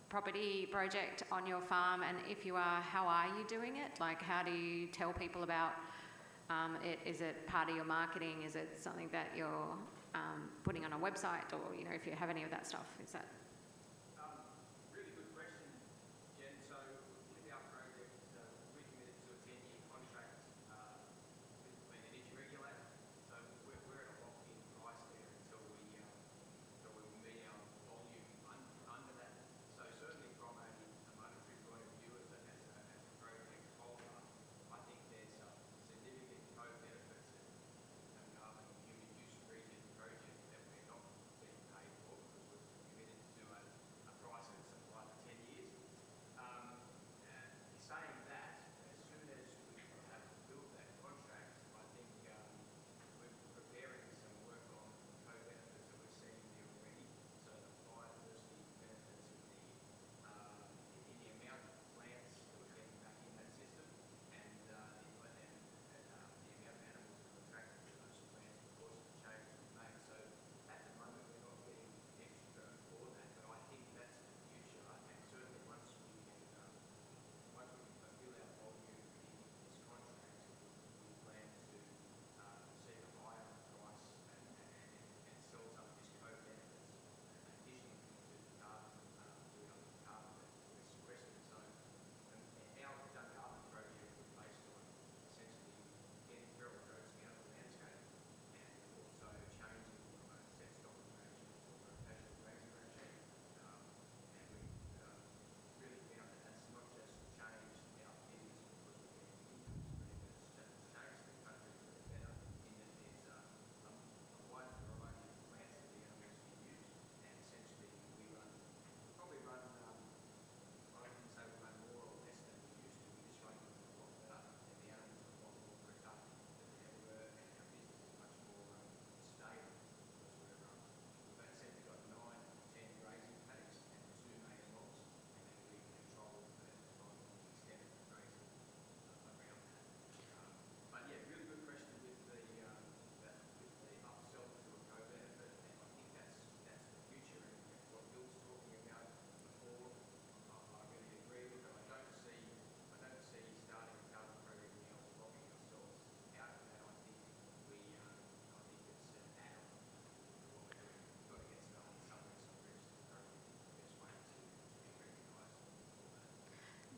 property project on your farm? And if you are how are you doing it? Like how do you tell people about um, it? Is it part of your marketing? Is it something that you're um, putting on a website? Or you know if you have any of that stuff is that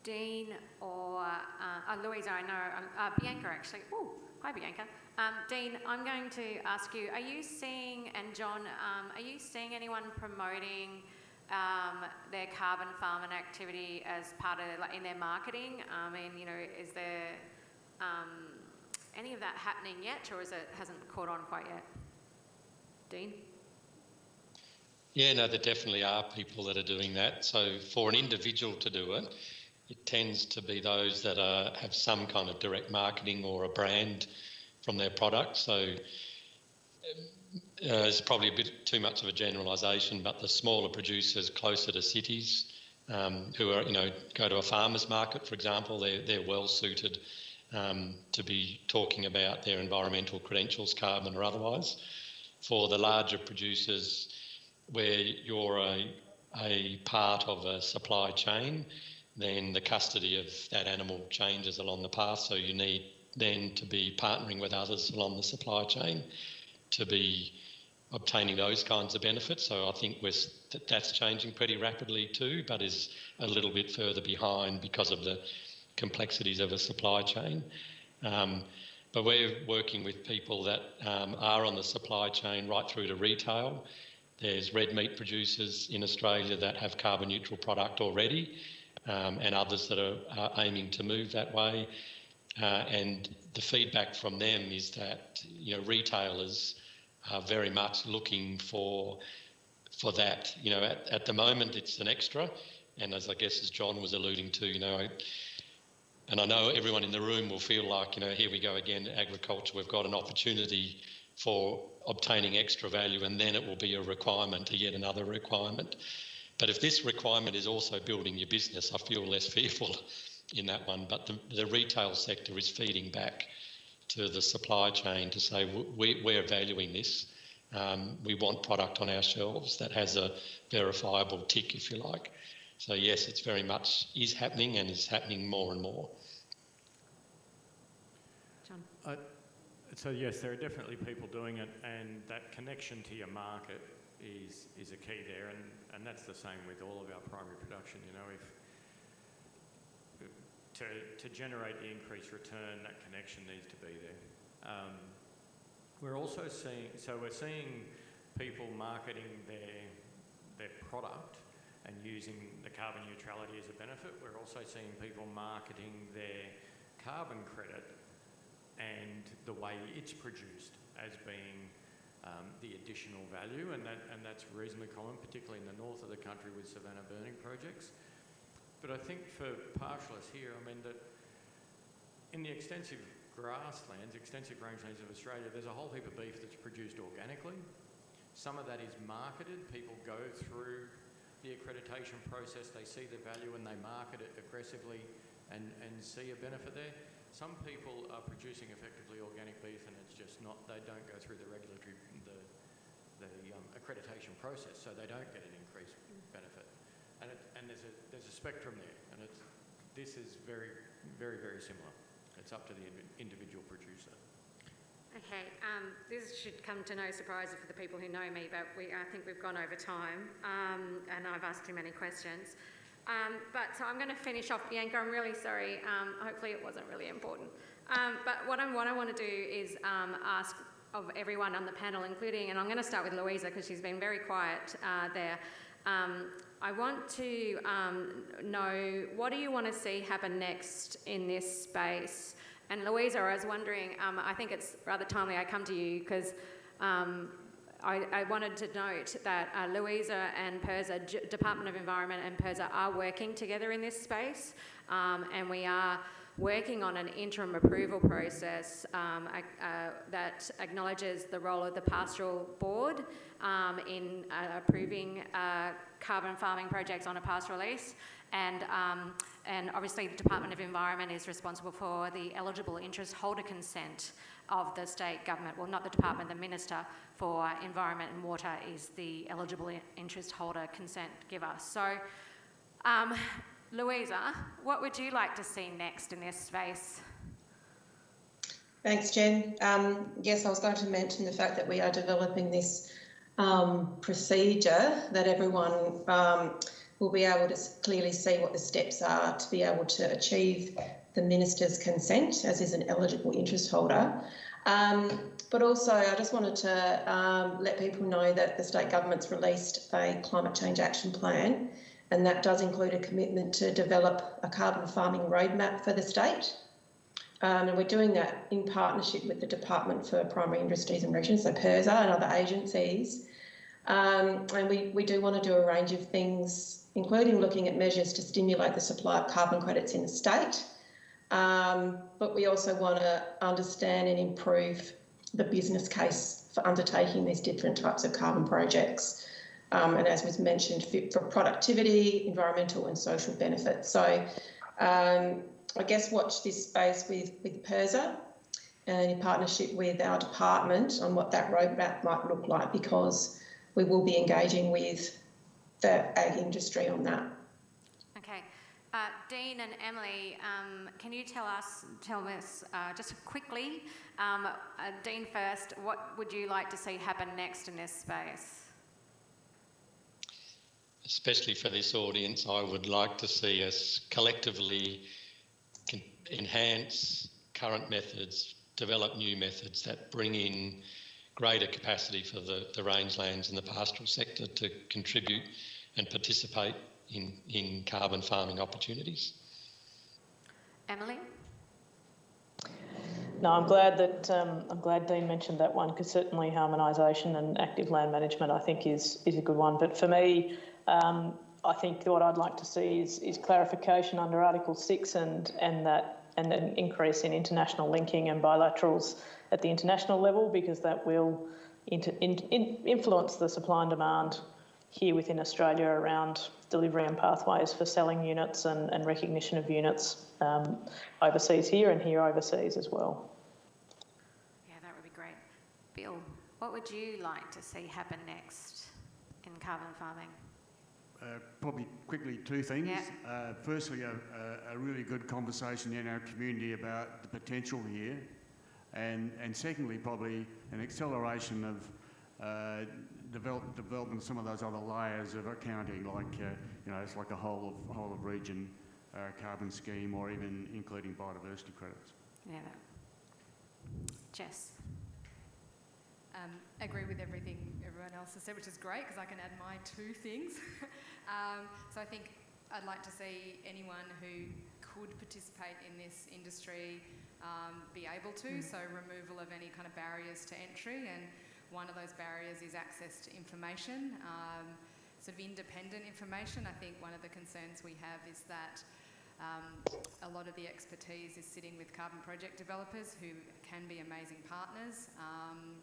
Dean or uh, uh, Louisa, I know, um, uh, Bianca actually. Oh, hi Bianca. Um, Dean, I'm going to ask you, are you seeing, and John, um, are you seeing anyone promoting um, their carbon farming activity as part of, like, in their marketing? I mean, you know, is there um, any of that happening yet, or is it hasn't caught on quite yet? Dean? Yeah, no, there definitely are people that are doing that. So for an individual to do it, it tends to be those that are, have some kind of direct marketing or a brand from their product. So um, uh, it's probably a bit too much of a generalisation, but the smaller producers closer to cities um, who are, you know, go to a farmer's market, for example, they're, they're well suited um, to be talking about their environmental credentials, carbon or otherwise. For the larger producers, where you're a, a part of a supply chain, then the custody of that animal changes along the path. So you need then to be partnering with others along the supply chain to be obtaining those kinds of benefits. So I think that that's changing pretty rapidly too, but is a little bit further behind because of the complexities of a supply chain. Um, but we're working with people that um, are on the supply chain right through to retail. There's red meat producers in Australia that have carbon neutral product already, um, and others that are, are, aiming to move that way. Uh, and the feedback from them is that you know retailers are very much looking for for that. You know, at, at the moment it's an extra, and as I guess as John was alluding to, you know, and I know everyone in the room will feel like you know here we go again, agriculture. We've got an opportunity for obtaining extra value, and then it will be a requirement to yet another requirement. But if this requirement is also building your business, I feel less fearful in that one. But the, the retail sector is feeding back to the supply chain to say we, we're valuing this. Um, we want product on our shelves that has a verifiable tick, if you like. So yes, it's very much is happening and is happening more and more. John. Uh, so yes, there are definitely people doing it, and that connection to your market is is a key there, and and that's the same with all of our primary production. You know, if to, to generate the increased return, that connection needs to be there. Um, we're also seeing, so we're seeing people marketing their, their product and using the carbon neutrality as a benefit. We're also seeing people marketing their carbon credit and the way it's produced as being um, the additional value, and, that, and that's reasonably common, particularly in the north of the country with savanna burning projects. But I think for pastoralists here, I mean that in the extensive grasslands, extensive rangelands of Australia, there's a whole heap of beef that's produced organically. Some of that is marketed. People go through the accreditation process, they see the value and they market it aggressively and, and see a benefit there. Some people are producing effectively organic beef and it's just not, they don't go through the regulatory, the, the um, accreditation process, so they don't get an increased benefit and, it, and there's a there's a spectrum there, and it's this is very very very similar. It's up to the individual producer. Okay, um, this should come to no surprise for the people who know me, but we, I think we've gone over time, um, and I've asked too many questions. Um, but so I'm going to finish off, Bianca. I'm really sorry. Um, hopefully, it wasn't really important. Um, but what, i what I want to do is um, ask of everyone on the panel, including, and I'm going to start with Louisa because she's been very quiet uh, there. Um, I want to um, know what do you want to see happen next in this space? And Louisa, I was wondering, I think it's rather timely I come to you because um, I, I, wanted to note that uh, Louisa and PIRSA, G Department of Environment and PIRSA are working together in this space um, and we are working on an interim approval process um, uh, that acknowledges the role of the pastoral board um, in uh, approving uh, carbon farming projects on a pastoral lease. And, um, and obviously the Department of Environment is responsible for the eligible interest holder consent of the state government. Well, not the department, the Minister for Environment and Water is the eligible interest holder consent giver. So, um, Louisa, what would you like to see next in this space? Thanks, Jen. Um, yes, I was going to mention the fact that we are developing this um, procedure that everyone um, will be able to clearly see what the steps are to be able to achieve the minister's consent, as is an eligible interest holder. Um, but also, I just wanted to um, let people know that the state government's released a climate change action plan, and that does include a commitment to develop a carbon farming roadmap for the state. Um, and we're doing that in partnership with the Department for Primary Industries and Regions, so PIRSA and other agencies. Um, and we, we do want to do a range of things, including looking at measures to stimulate the supply of carbon credits in the state. Um, but we also want to understand and improve the business case for undertaking these different types of carbon projects. Um, and as was mentioned, fit for productivity, environmental and social benefits. So um, I guess watch this space with, with PIRSA and in partnership with our department on what that roadmap might look like because we will be engaging with the ag industry on that. Uh, Dean and Emily, um, can you tell us, tell us uh, just quickly, um, uh, Dean first, what would you like to see happen next in this space? Especially for this audience, I would like to see us collectively enhance current methods, develop new methods that bring in greater capacity for the, the rangelands and the pastoral sector to contribute and participate in, in carbon farming opportunities. Emily? No, I'm glad that um, I'm glad Dean mentioned that one because certainly harmonisation and active land management I think is is a good one. But for me, um, I think what I'd like to see is, is clarification under Article 6 and, and that and an increase in international linking and bilaterals at the international level because that will inter, in, in, influence the supply and demand here within Australia around delivery and pathways for selling units and, and recognition of units um, overseas here and here overseas as well. Yeah, that would be great. Bill, what would you like to see happen next in carbon farming? Uh, probably quickly two things. Yeah. Uh, firstly, a, a, a really good conversation in our community about the potential here, and and secondly, probably an acceleration of uh, develop, development some of those other layers of accounting, like uh, you know, it's like a whole of whole of region uh, carbon scheme, or even including biodiversity credits. Yeah, that. Jess. Um, agree with everything everyone else has said, which is great because I can add my two things. um, so I think I'd like to see anyone who could participate in this industry um, be able to. So removal of any kind of barriers to entry, and one of those barriers is access to information. Um, sort of independent information. I think one of the concerns we have is that um, a lot of the expertise is sitting with carbon project developers who can be amazing partners. Um,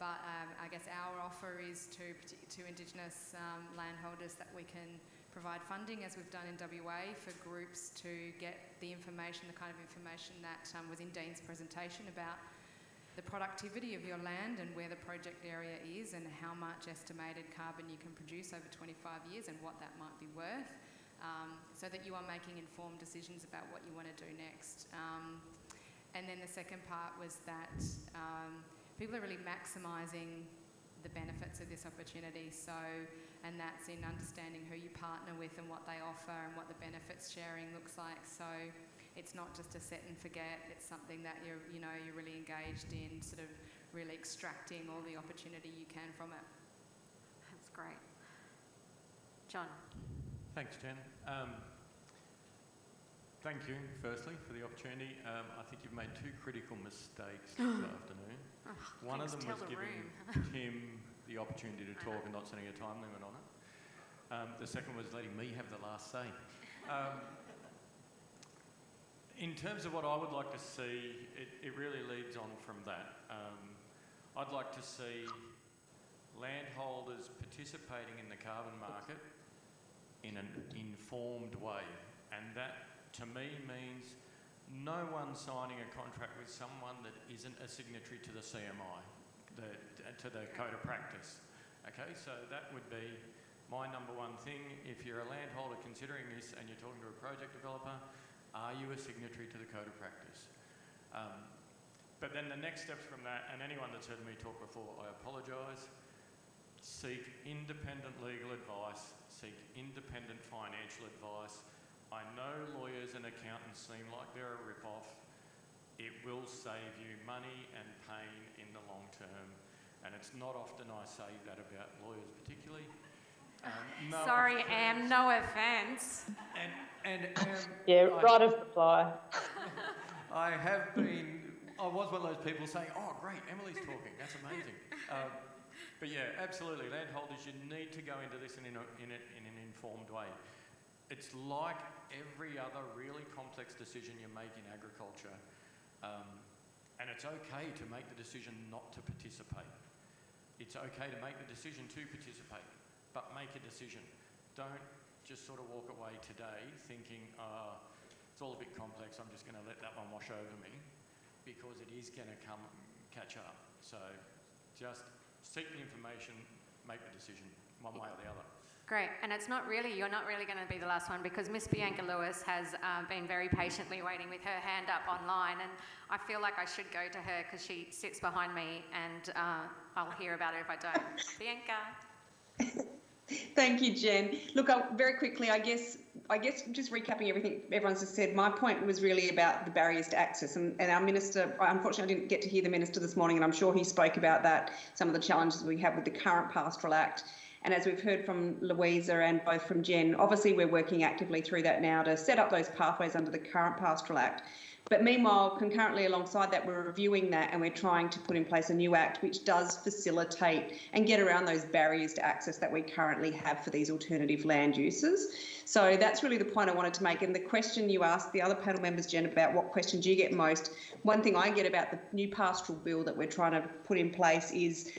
but um, I guess our offer is to, to Indigenous um, landholders that we can provide funding, as we've done in WA, for groups to get the information, the kind of information that um, was in Dean's presentation about the productivity of your land and where the project area is and how much estimated carbon you can produce over 25 years and what that might be worth, um, so that you are making informed decisions about what you want to do next. Um, and then the second part was that um, people are really maximising the benefits of this opportunity. So, and that's in understanding who you partner with and what they offer and what the benefits sharing looks like. So, it's not just a set and forget. It's something that you're, you know, you're really engaged in, sort of really extracting all the opportunity you can from it. That's great. John. Thanks, Jen. Um, thank you, firstly, for the opportunity. Um, I think you've made two critical mistakes this afternoon. Oh, One of them was the giving. Tim the opportunity to talk and not setting a time limit on it. Um, the second was letting me have the last say. Um, in terms of what I would like to see, it, it really leads on from that. Um, I'd like to see landholders participating in the carbon market in an informed way. And that, to me, means no one signing a contract with someone that isn't a signatory to the CMI, the, to the Code of Practice. Okay, so that would be my number one thing. If you're a landholder considering this and you're talking to a project developer, are you a signatory to the Code of Practice? Um, but then the next steps from that, and anyone that's heard me talk before, I apologise. Seek independent legal advice, seek independent financial advice. I know lawyers and accountants seem like they're a rip-off. It will save you money and pain in the long term. And it's not often I say that about lawyers particularly. Um, no Sorry, offence. Am, no offence. And, and um, Yeah, I- right of reply. I have been, I was one of those people saying, oh, great, Emily's talking, that's amazing. Um, but yeah, absolutely, landholders, you need to go into this in, a, in, a, in an informed way. It's like every other really complex decision you make in agriculture. Um, and it's okay to make the decision not to participate. It's okay to make the decision to participate, but make a decision. Don't just sort of walk away today thinking, uh, it's all a bit complex, I'm just going to let that one wash over me, because it is going to come catch up. So just seek the information, make the decision, one way or the other. Great, and it's not really, you're not really going to be the last one because Miss Bianca Lewis has uh, been very patiently waiting with her hand up online, and I feel like I should go to her because she sits behind me and uh, I'll hear about her if I don't. Bianca. Thank you, Jen. Look, i very quickly, I guess, I guess, just recapping everything everyone's just said. My point was really about the barriers to access, and, and our minister. Unfortunately, I didn't get to hear the minister this morning, and I'm sure he spoke about that. Some of the challenges we have with the current Pastoral Act, And as we've heard from Louisa and both from Jen, obviously we're working actively through that now to set up those pathways under the current Pastoral Act. But meanwhile, concurrently alongside that, we're reviewing that and we're trying to put in place a new act which does facilitate and get around those barriers to access that we currently have for these alternative land uses. So that's really the point I wanted to make. And the question you asked the other panel members, Jen, about what question do you get most? One thing I get about the new pastoral bill that we're trying to put in place is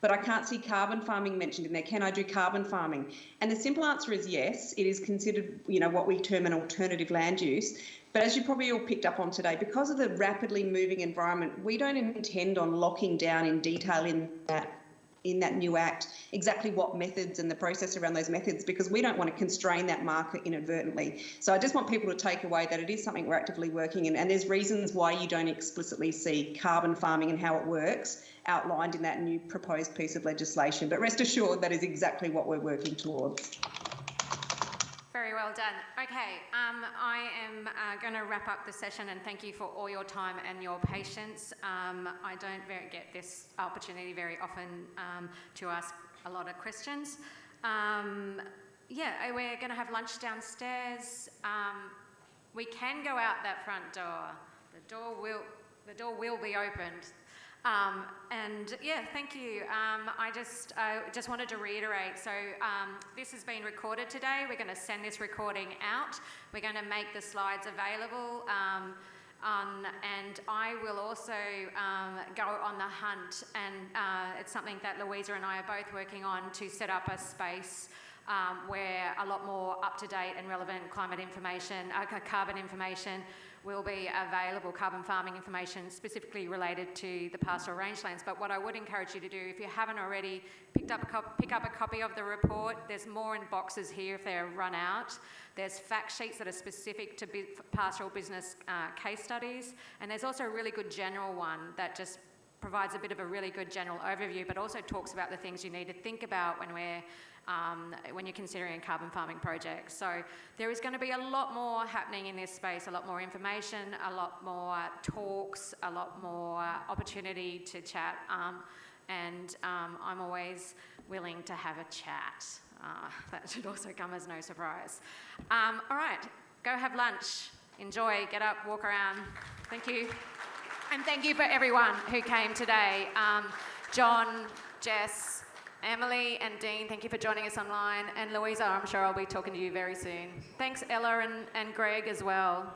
but I can't see carbon farming mentioned in there. Can I do carbon farming? And the simple answer is yes. It is considered, you know, what we term an alternative land use. But as you probably all picked up on today, because of the rapidly moving environment, we don't intend on locking down in detail in that in that new act exactly what methods and the process around those methods because we don't want to constrain that market inadvertently. So I just want people to take away that it is something we're actively working in and there's reasons why you don't explicitly see carbon farming and how it works outlined in that new proposed piece of legislation. But rest assured that is exactly what we're working towards. Well done. Okay, um, I am uh, going to wrap up the session and thank you for all your time and your patience. Um, I don't very, get this opportunity very often um, to ask a lot of questions. Um, yeah, uh, we're going to have lunch downstairs. Um, we can go out that front door. The door will, the door will be opened. Um, and yeah, thank you. Um, I just uh, just wanted to reiterate. So um, this has been recorded today. We're going to send this recording out. We're going to make the slides available. Um, and I will also um, go on the hunt, and uh, it's something that Louisa and I are both working on to set up a space um, where a lot more up-to-date and relevant climate information, uh, carbon information will be available carbon farming information specifically related to the pastoral rangelands. But what I would encourage you to do, if you haven't already picked up a pick up a copy of the report, there's more in boxes here if they're run out. There's fact sheets that are specific to pastoral business uh, case studies, and there's also a really good general one that just provides a bit of a really good general overview, but also talks about the things you need to think about when we're um, when you're considering a carbon farming project. So there is going to be a lot more happening in this space, a lot more information, a lot more talks, a lot more opportunity to chat. Um, and um, I'm always willing to have a chat. Uh, that should also come as no surprise. Um, all right, go have lunch. Enjoy, get up, walk around. Thank you. And thank you for everyone who came today. Um, John, Jess, Emily and Dean, thank you for joining us online. And Louisa, I'm sure I'll be talking to you very soon. Thanks, Ella and, and Greg as well.